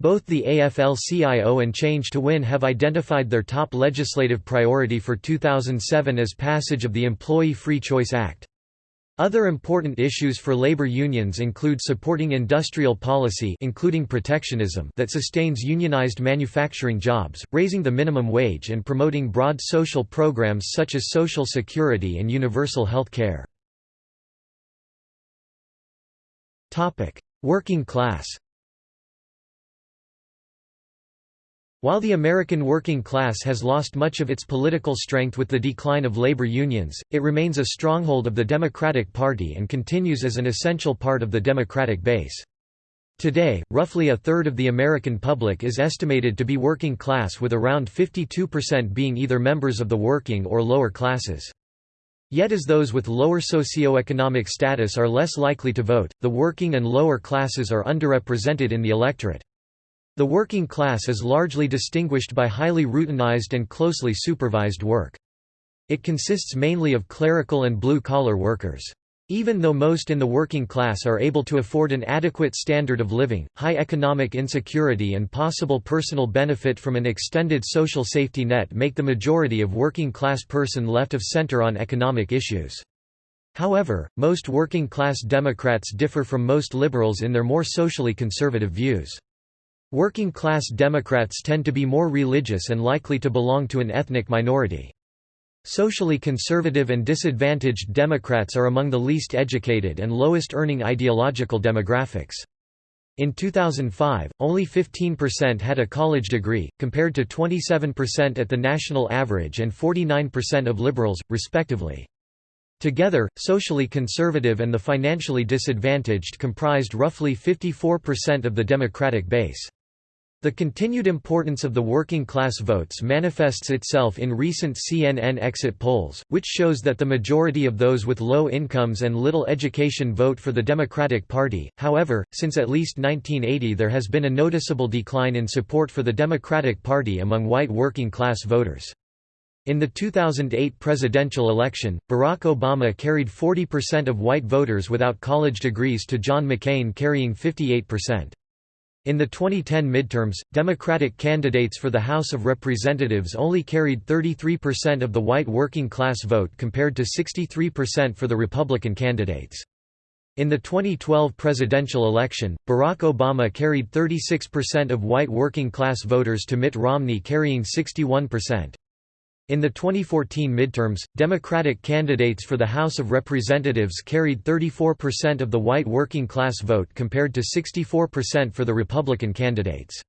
Both the AFL-CIO and Change to Win have identified their top legislative priority for 2007 as passage of the Employee Free Choice Act. Other important issues for labor unions include supporting industrial policy including protectionism that sustains unionized manufacturing jobs, raising the minimum wage and promoting broad social programs such as Social Security and universal health care. Working class While the American working class has lost much of its political strength with the decline of labor unions, it remains a stronghold of the Democratic Party and continues as an essential part of the Democratic base. Today, roughly a third of the American public is estimated to be working class with around 52% being either members of the working or lower classes. Yet as those with lower socioeconomic status are less likely to vote, the working and lower classes are underrepresented in the electorate. The working class is largely distinguished by highly routinized and closely supervised work. It consists mainly of clerical and blue-collar workers. Even though most in the working class are able to afford an adequate standard of living, high economic insecurity and possible personal benefit from an extended social safety net make the majority of working-class person left of center on economic issues. However, most working-class Democrats differ from most liberals in their more socially conservative views. Working-class Democrats tend to be more religious and likely to belong to an ethnic minority. Socially conservative and disadvantaged Democrats are among the least educated and lowest earning ideological demographics. In 2005, only 15% had a college degree, compared to 27% at the national average and 49% of liberals, respectively. Together, socially conservative and the financially disadvantaged comprised roughly 54% of the Democratic base. The continued importance of the working class votes manifests itself in recent CNN exit polls, which shows that the majority of those with low incomes and little education vote for the Democratic Party. However, since at least 1980 there has been a noticeable decline in support for the Democratic Party among white working class voters. In the 2008 presidential election, Barack Obama carried 40% of white voters without college degrees to John McCain carrying 58%. In the 2010 midterms, Democratic candidates for the House of Representatives only carried 33% of the white working class vote compared to 63% for the Republican candidates. In the 2012 presidential election, Barack Obama carried 36% of white working class voters to Mitt Romney carrying 61%. In the 2014 midterms, Democratic candidates for the House of Representatives carried 34% of the white working class vote compared to 64% for the Republican candidates.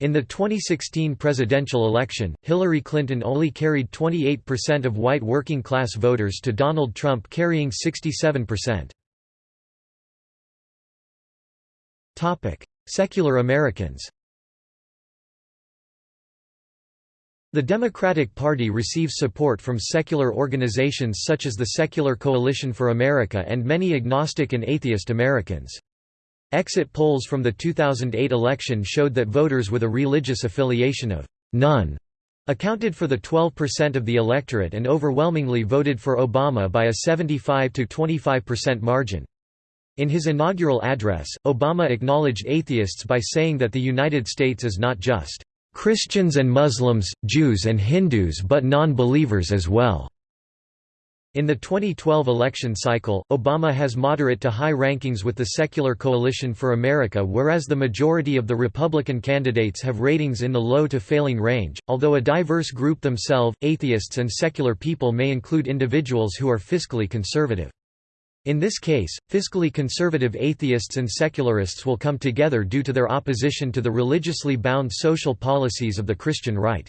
In the 2016 presidential election, Hillary Clinton only carried 28% of white working class voters to Donald Trump carrying 67%. Secular Americans The Democratic Party receives support from secular organizations such as the Secular Coalition for America and many agnostic and atheist Americans. Exit polls from the 2008 election showed that voters with a religious affiliation of none accounted for the 12% of the electorate and overwhelmingly voted for Obama by a 75 to 25% margin. In his inaugural address, Obama acknowledged atheists by saying that the United States is not just Christians and Muslims, Jews and Hindus but non-believers as well. In the 2012 election cycle, Obama has moderate to high rankings with the Secular Coalition for America whereas the majority of the Republican candidates have ratings in the low to failing range, although a diverse group themselves, atheists and secular people may include individuals who are fiscally conservative. In this case, fiscally conservative atheists and secularists will come together due to their opposition to the religiously bound social policies of the Christian right.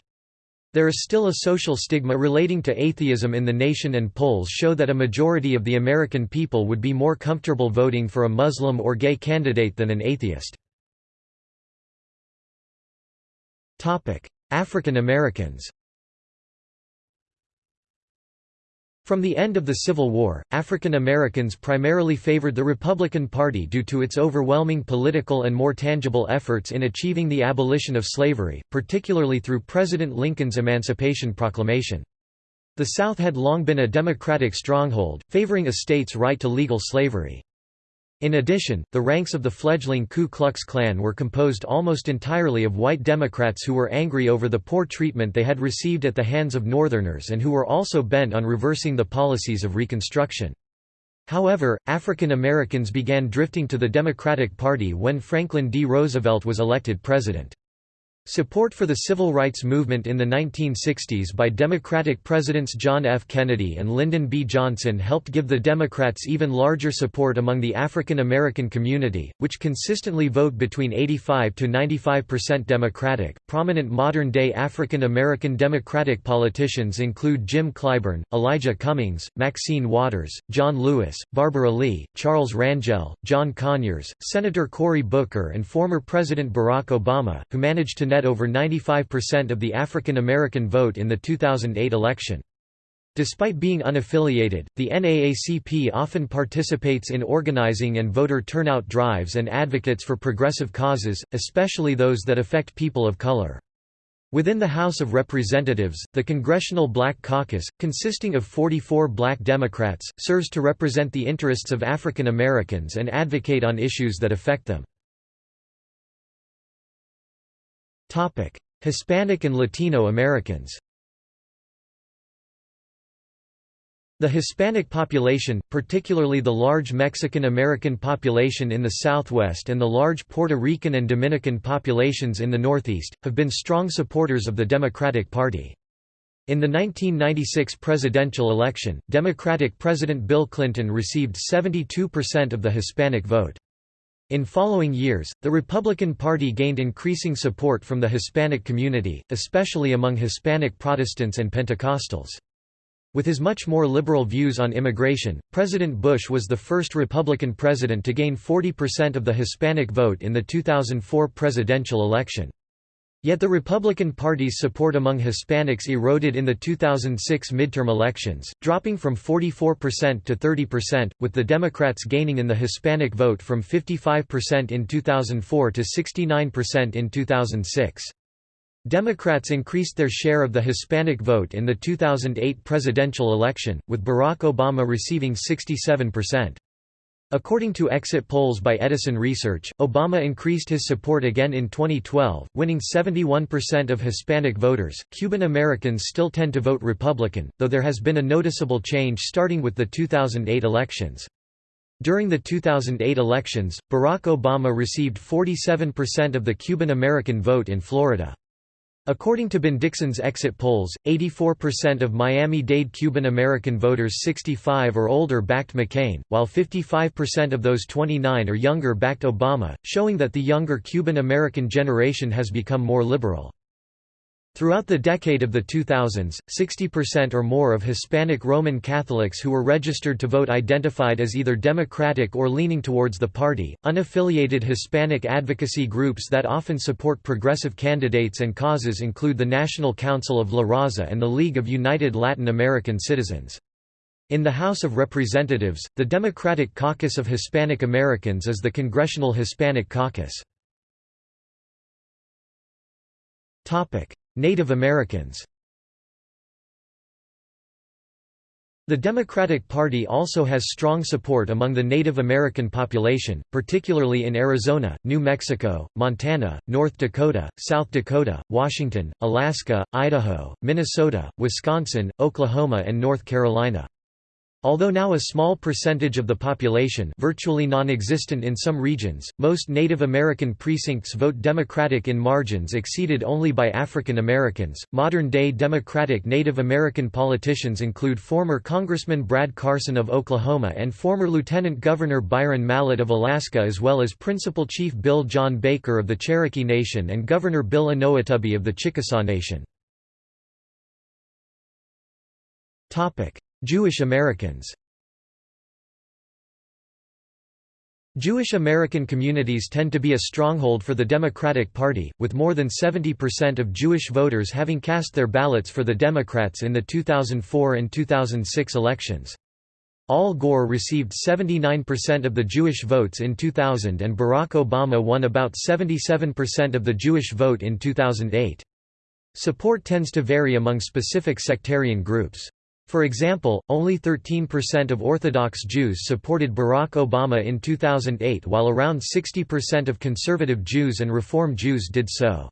There is still a social stigma relating to atheism in the nation and polls show that a majority of the American people would be more comfortable voting for a Muslim or gay candidate than an atheist. African Americans From the end of the Civil War, African Americans primarily favored the Republican Party due to its overwhelming political and more tangible efforts in achieving the abolition of slavery, particularly through President Lincoln's Emancipation Proclamation. The South had long been a Democratic stronghold, favoring a state's right to legal slavery. In addition, the ranks of the fledgling Ku Klux Klan were composed almost entirely of white Democrats who were angry over the poor treatment they had received at the hands of Northerners and who were also bent on reversing the policies of Reconstruction. However, African Americans began drifting to the Democratic Party when Franklin D. Roosevelt was elected president. Support for the civil rights movement in the 1960s by Democratic Presidents John F. Kennedy and Lyndon B. Johnson helped give the Democrats even larger support among the African American community, which consistently vote between 85 to 95% Democratic. Prominent modern day African American Democratic politicians include Jim Clyburn, Elijah Cummings, Maxine Waters, John Lewis, Barbara Lee, Charles Rangel, John Conyers, Senator Cory Booker, and former President Barack Obama, who managed to net over 95% of the African American vote in the 2008 election. Despite being unaffiliated, the NAACP often participates in organizing and voter turnout drives and advocates for progressive causes, especially those that affect people of color. Within the House of Representatives, the Congressional Black Caucus, consisting of 44 black Democrats, serves to represent the interests of African Americans and advocate on issues that affect them. Hispanic and Latino Americans The Hispanic population, particularly the large Mexican-American population in the southwest and the large Puerto Rican and Dominican populations in the northeast, have been strong supporters of the Democratic Party. In the 1996 presidential election, Democratic President Bill Clinton received 72% of the Hispanic vote. In following years, the Republican Party gained increasing support from the Hispanic community, especially among Hispanic Protestants and Pentecostals. With his much more liberal views on immigration, President Bush was the first Republican president to gain 40% of the Hispanic vote in the 2004 presidential election. Yet the Republican Party's support among Hispanics eroded in the 2006 midterm elections, dropping from 44% to 30%, with the Democrats gaining in the Hispanic vote from 55% in 2004 to 69% in 2006. Democrats increased their share of the Hispanic vote in the 2008 presidential election, with Barack Obama receiving 67%. According to exit polls by Edison Research, Obama increased his support again in 2012, winning 71% of Hispanic voters. Cuban Americans still tend to vote Republican, though there has been a noticeable change starting with the 2008 elections. During the 2008 elections, Barack Obama received 47% of the Cuban American vote in Florida. According to Bendixen's exit polls, 84% of Miami-Dade Cuban American voters 65 or older backed McCain, while 55% of those 29 or younger backed Obama, showing that the younger Cuban American generation has become more liberal. Throughout the decade of the 2000s, 60% or more of Hispanic Roman Catholics who were registered to vote identified as either Democratic or leaning towards the party. Unaffiliated Hispanic advocacy groups that often support progressive candidates and causes include the National Council of La Raza and the League of United Latin American Citizens. In the House of Representatives, the Democratic Caucus of Hispanic Americans is the Congressional Hispanic Caucus. Native Americans The Democratic Party also has strong support among the Native American population, particularly in Arizona, New Mexico, Montana, North Dakota, South Dakota, Washington, Alaska, Idaho, Minnesota, Wisconsin, Oklahoma and North Carolina. Although now a small percentage of the population virtually non-existent in some regions, most Native American precincts vote Democratic in margins exceeded only by African Americans. Modern-day Democratic Native American politicians include former Congressman Brad Carson of Oklahoma and former Lieutenant Governor Byron Mallott of Alaska as well as Principal Chief Bill John Baker of the Cherokee Nation and Governor Bill Inouye of the Chickasaw Nation. Jewish Americans Jewish American communities tend to be a stronghold for the Democratic Party, with more than 70% of Jewish voters having cast their ballots for the Democrats in the 2004 and 2006 elections. Al Gore received 79% of the Jewish votes in 2000 and Barack Obama won about 77% of the Jewish vote in 2008. Support tends to vary among specific sectarian groups. For example, only 13% of Orthodox Jews supported Barack Obama in 2008 while around 60% of conservative Jews and Reform Jews did so.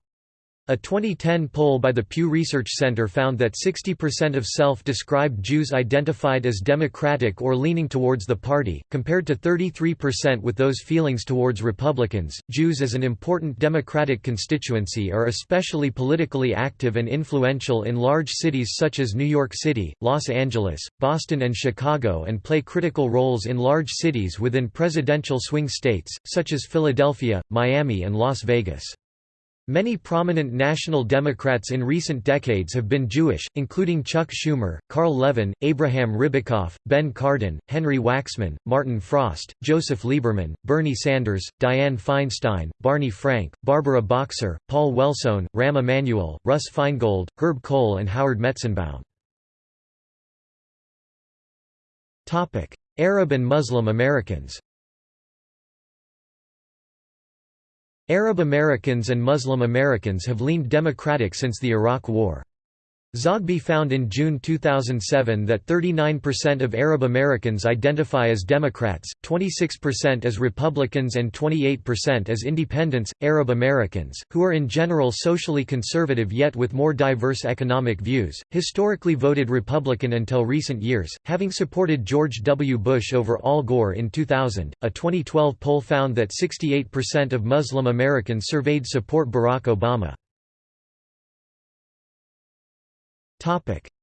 A 2010 poll by the Pew Research Center found that 60% of self-described Jews identified as Democratic or leaning towards the party, compared to 33% with those feelings towards Republicans. Jews as an important Democratic constituency are especially politically active and influential in large cities such as New York City, Los Angeles, Boston and Chicago and play critical roles in large cities within presidential swing states, such as Philadelphia, Miami and Las Vegas. Many prominent National Democrats in recent decades have been Jewish, including Chuck Schumer, Carl Levin, Abraham Ribicoff, Ben Cardin, Henry Waxman, Martin Frost, Joseph Lieberman, Bernie Sanders, Dianne Feinstein, Barney Frank, Barbara Boxer, Paul Wellstone, Rahm Emanuel, Russ Feingold, Herb Kohl and Howard Metzenbaum. Arab and Muslim Americans Arab Americans and Muslim Americans have leaned Democratic since the Iraq War. Zogby found in June 2007 that 39% of Arab Americans identify as Democrats, 26% as Republicans, and 28% as Independents. Arab Americans, who are in general socially conservative yet with more diverse economic views, historically voted Republican until recent years, having supported George W. Bush over Al Gore in 2000. A 2012 poll found that 68% of Muslim Americans surveyed support Barack Obama.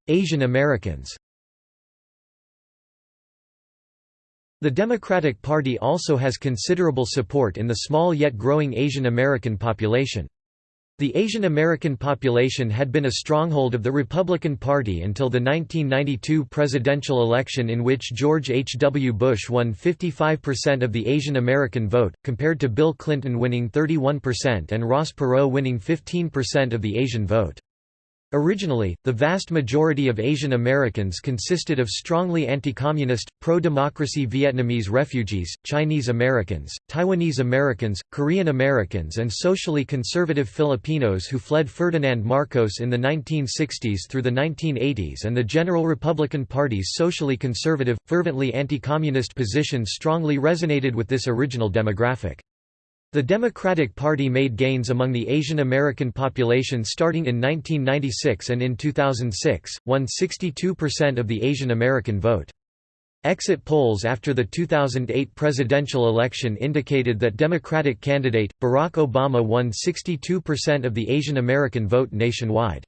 Asian Americans The Democratic Party also has considerable support in the small yet growing Asian American population. The Asian American population had been a stronghold of the Republican Party until the 1992 presidential election in which George H. W. Bush won 55% of the Asian American vote, compared to Bill Clinton winning 31% and Ross Perot winning 15% of the Asian vote. Originally, the vast majority of Asian Americans consisted of strongly anti-communist, pro-democracy Vietnamese refugees, Chinese Americans, Taiwanese Americans, Korean Americans and socially conservative Filipinos who fled Ferdinand Marcos in the 1960s through the 1980s and the General Republican Party's socially conservative, fervently anti-communist position strongly resonated with this original demographic. The Democratic Party made gains among the Asian American population starting in 1996 and in 2006, won 62% of the Asian American vote. Exit polls after the 2008 presidential election indicated that Democratic candidate, Barack Obama won 62% of the Asian American vote nationwide.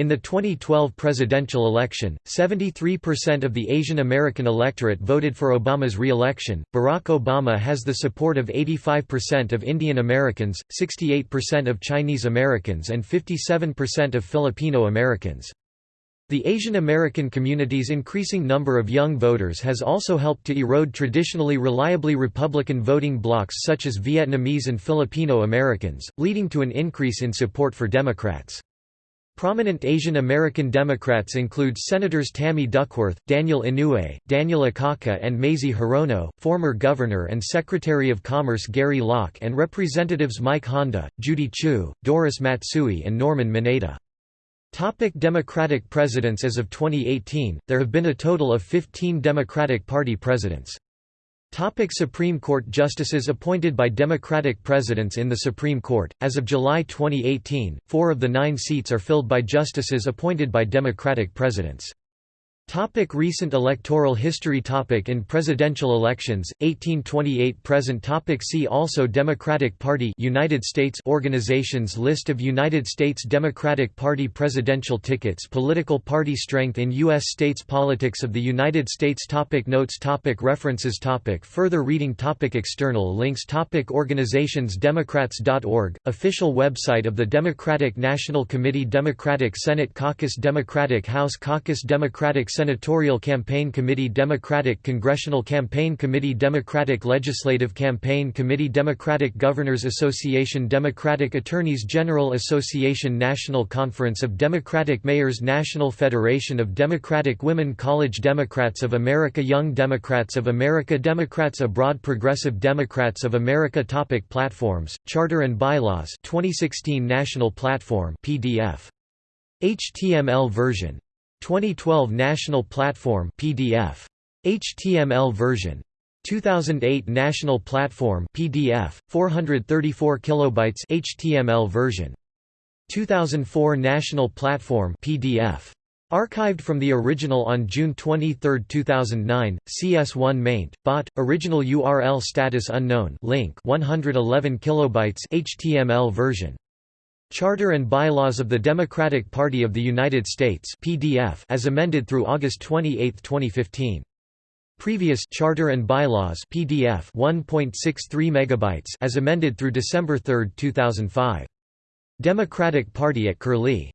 In the 2012 presidential election, 73% of the Asian American electorate voted for Obama's re-election. Barack Obama has the support of 85% of Indian Americans, 68% of Chinese Americans and 57% of Filipino Americans. The Asian American community's increasing number of young voters has also helped to erode traditionally reliably Republican voting blocs such as Vietnamese and Filipino Americans, leading to an increase in support for Democrats. Prominent Asian American Democrats include Senators Tammy Duckworth, Daniel Inouye, Daniel Akaka and Mazie Hirono, former Governor and Secretary of Commerce Gary Locke and Representatives Mike Honda, Judy Chu, Doris Matsui and Norman Mineta. Topic Democratic presidents As of 2018, there have been a total of 15 Democratic Party presidents. Topic Supreme Court Justices appointed by Democratic presidents in the Supreme Court. As of July 2018, four of the nine seats are filled by justices appointed by Democratic presidents. Topic recent electoral history topic In presidential elections, 1828 present topic See also Democratic Party United States Organizations List of United States Democratic Party presidential tickets Political party strength in U.S. states Politics of the United States topic Notes topic References topic Further reading topic External links topic Organizations Democrats.org, official website of the Democratic National Committee Democratic Senate Caucus Democratic House Caucus Democratic Senatorial Campaign Committee Democratic Congressional Campaign Committee Democratic Legislative Campaign Committee Democratic Governors Association Democratic Attorneys General Association National Conference of Democratic Mayors National Federation of Democratic Women College Democrats of America Young Democrats of America Democrats Abroad Progressive Democrats of America Topic Platforms, Charter and Bylaws 2016 National Platform PDF. HTML version 2012 National Platform PDF. HTML version. 2008 National Platform PDF, 434 kilobytes HTML version. 2004 National Platform PDF. Archived from the original on June 23, 2009, CS1 maint, bot, original URL status unknown link 111 kilobytes HTML version. Charter and Bylaws of the Democratic Party of the United States PDF as amended through August 28, 2015. Previous Charter and Bylaws PDF 1.63 megabytes as amended through December 3, 2005. Democratic Party at Curlie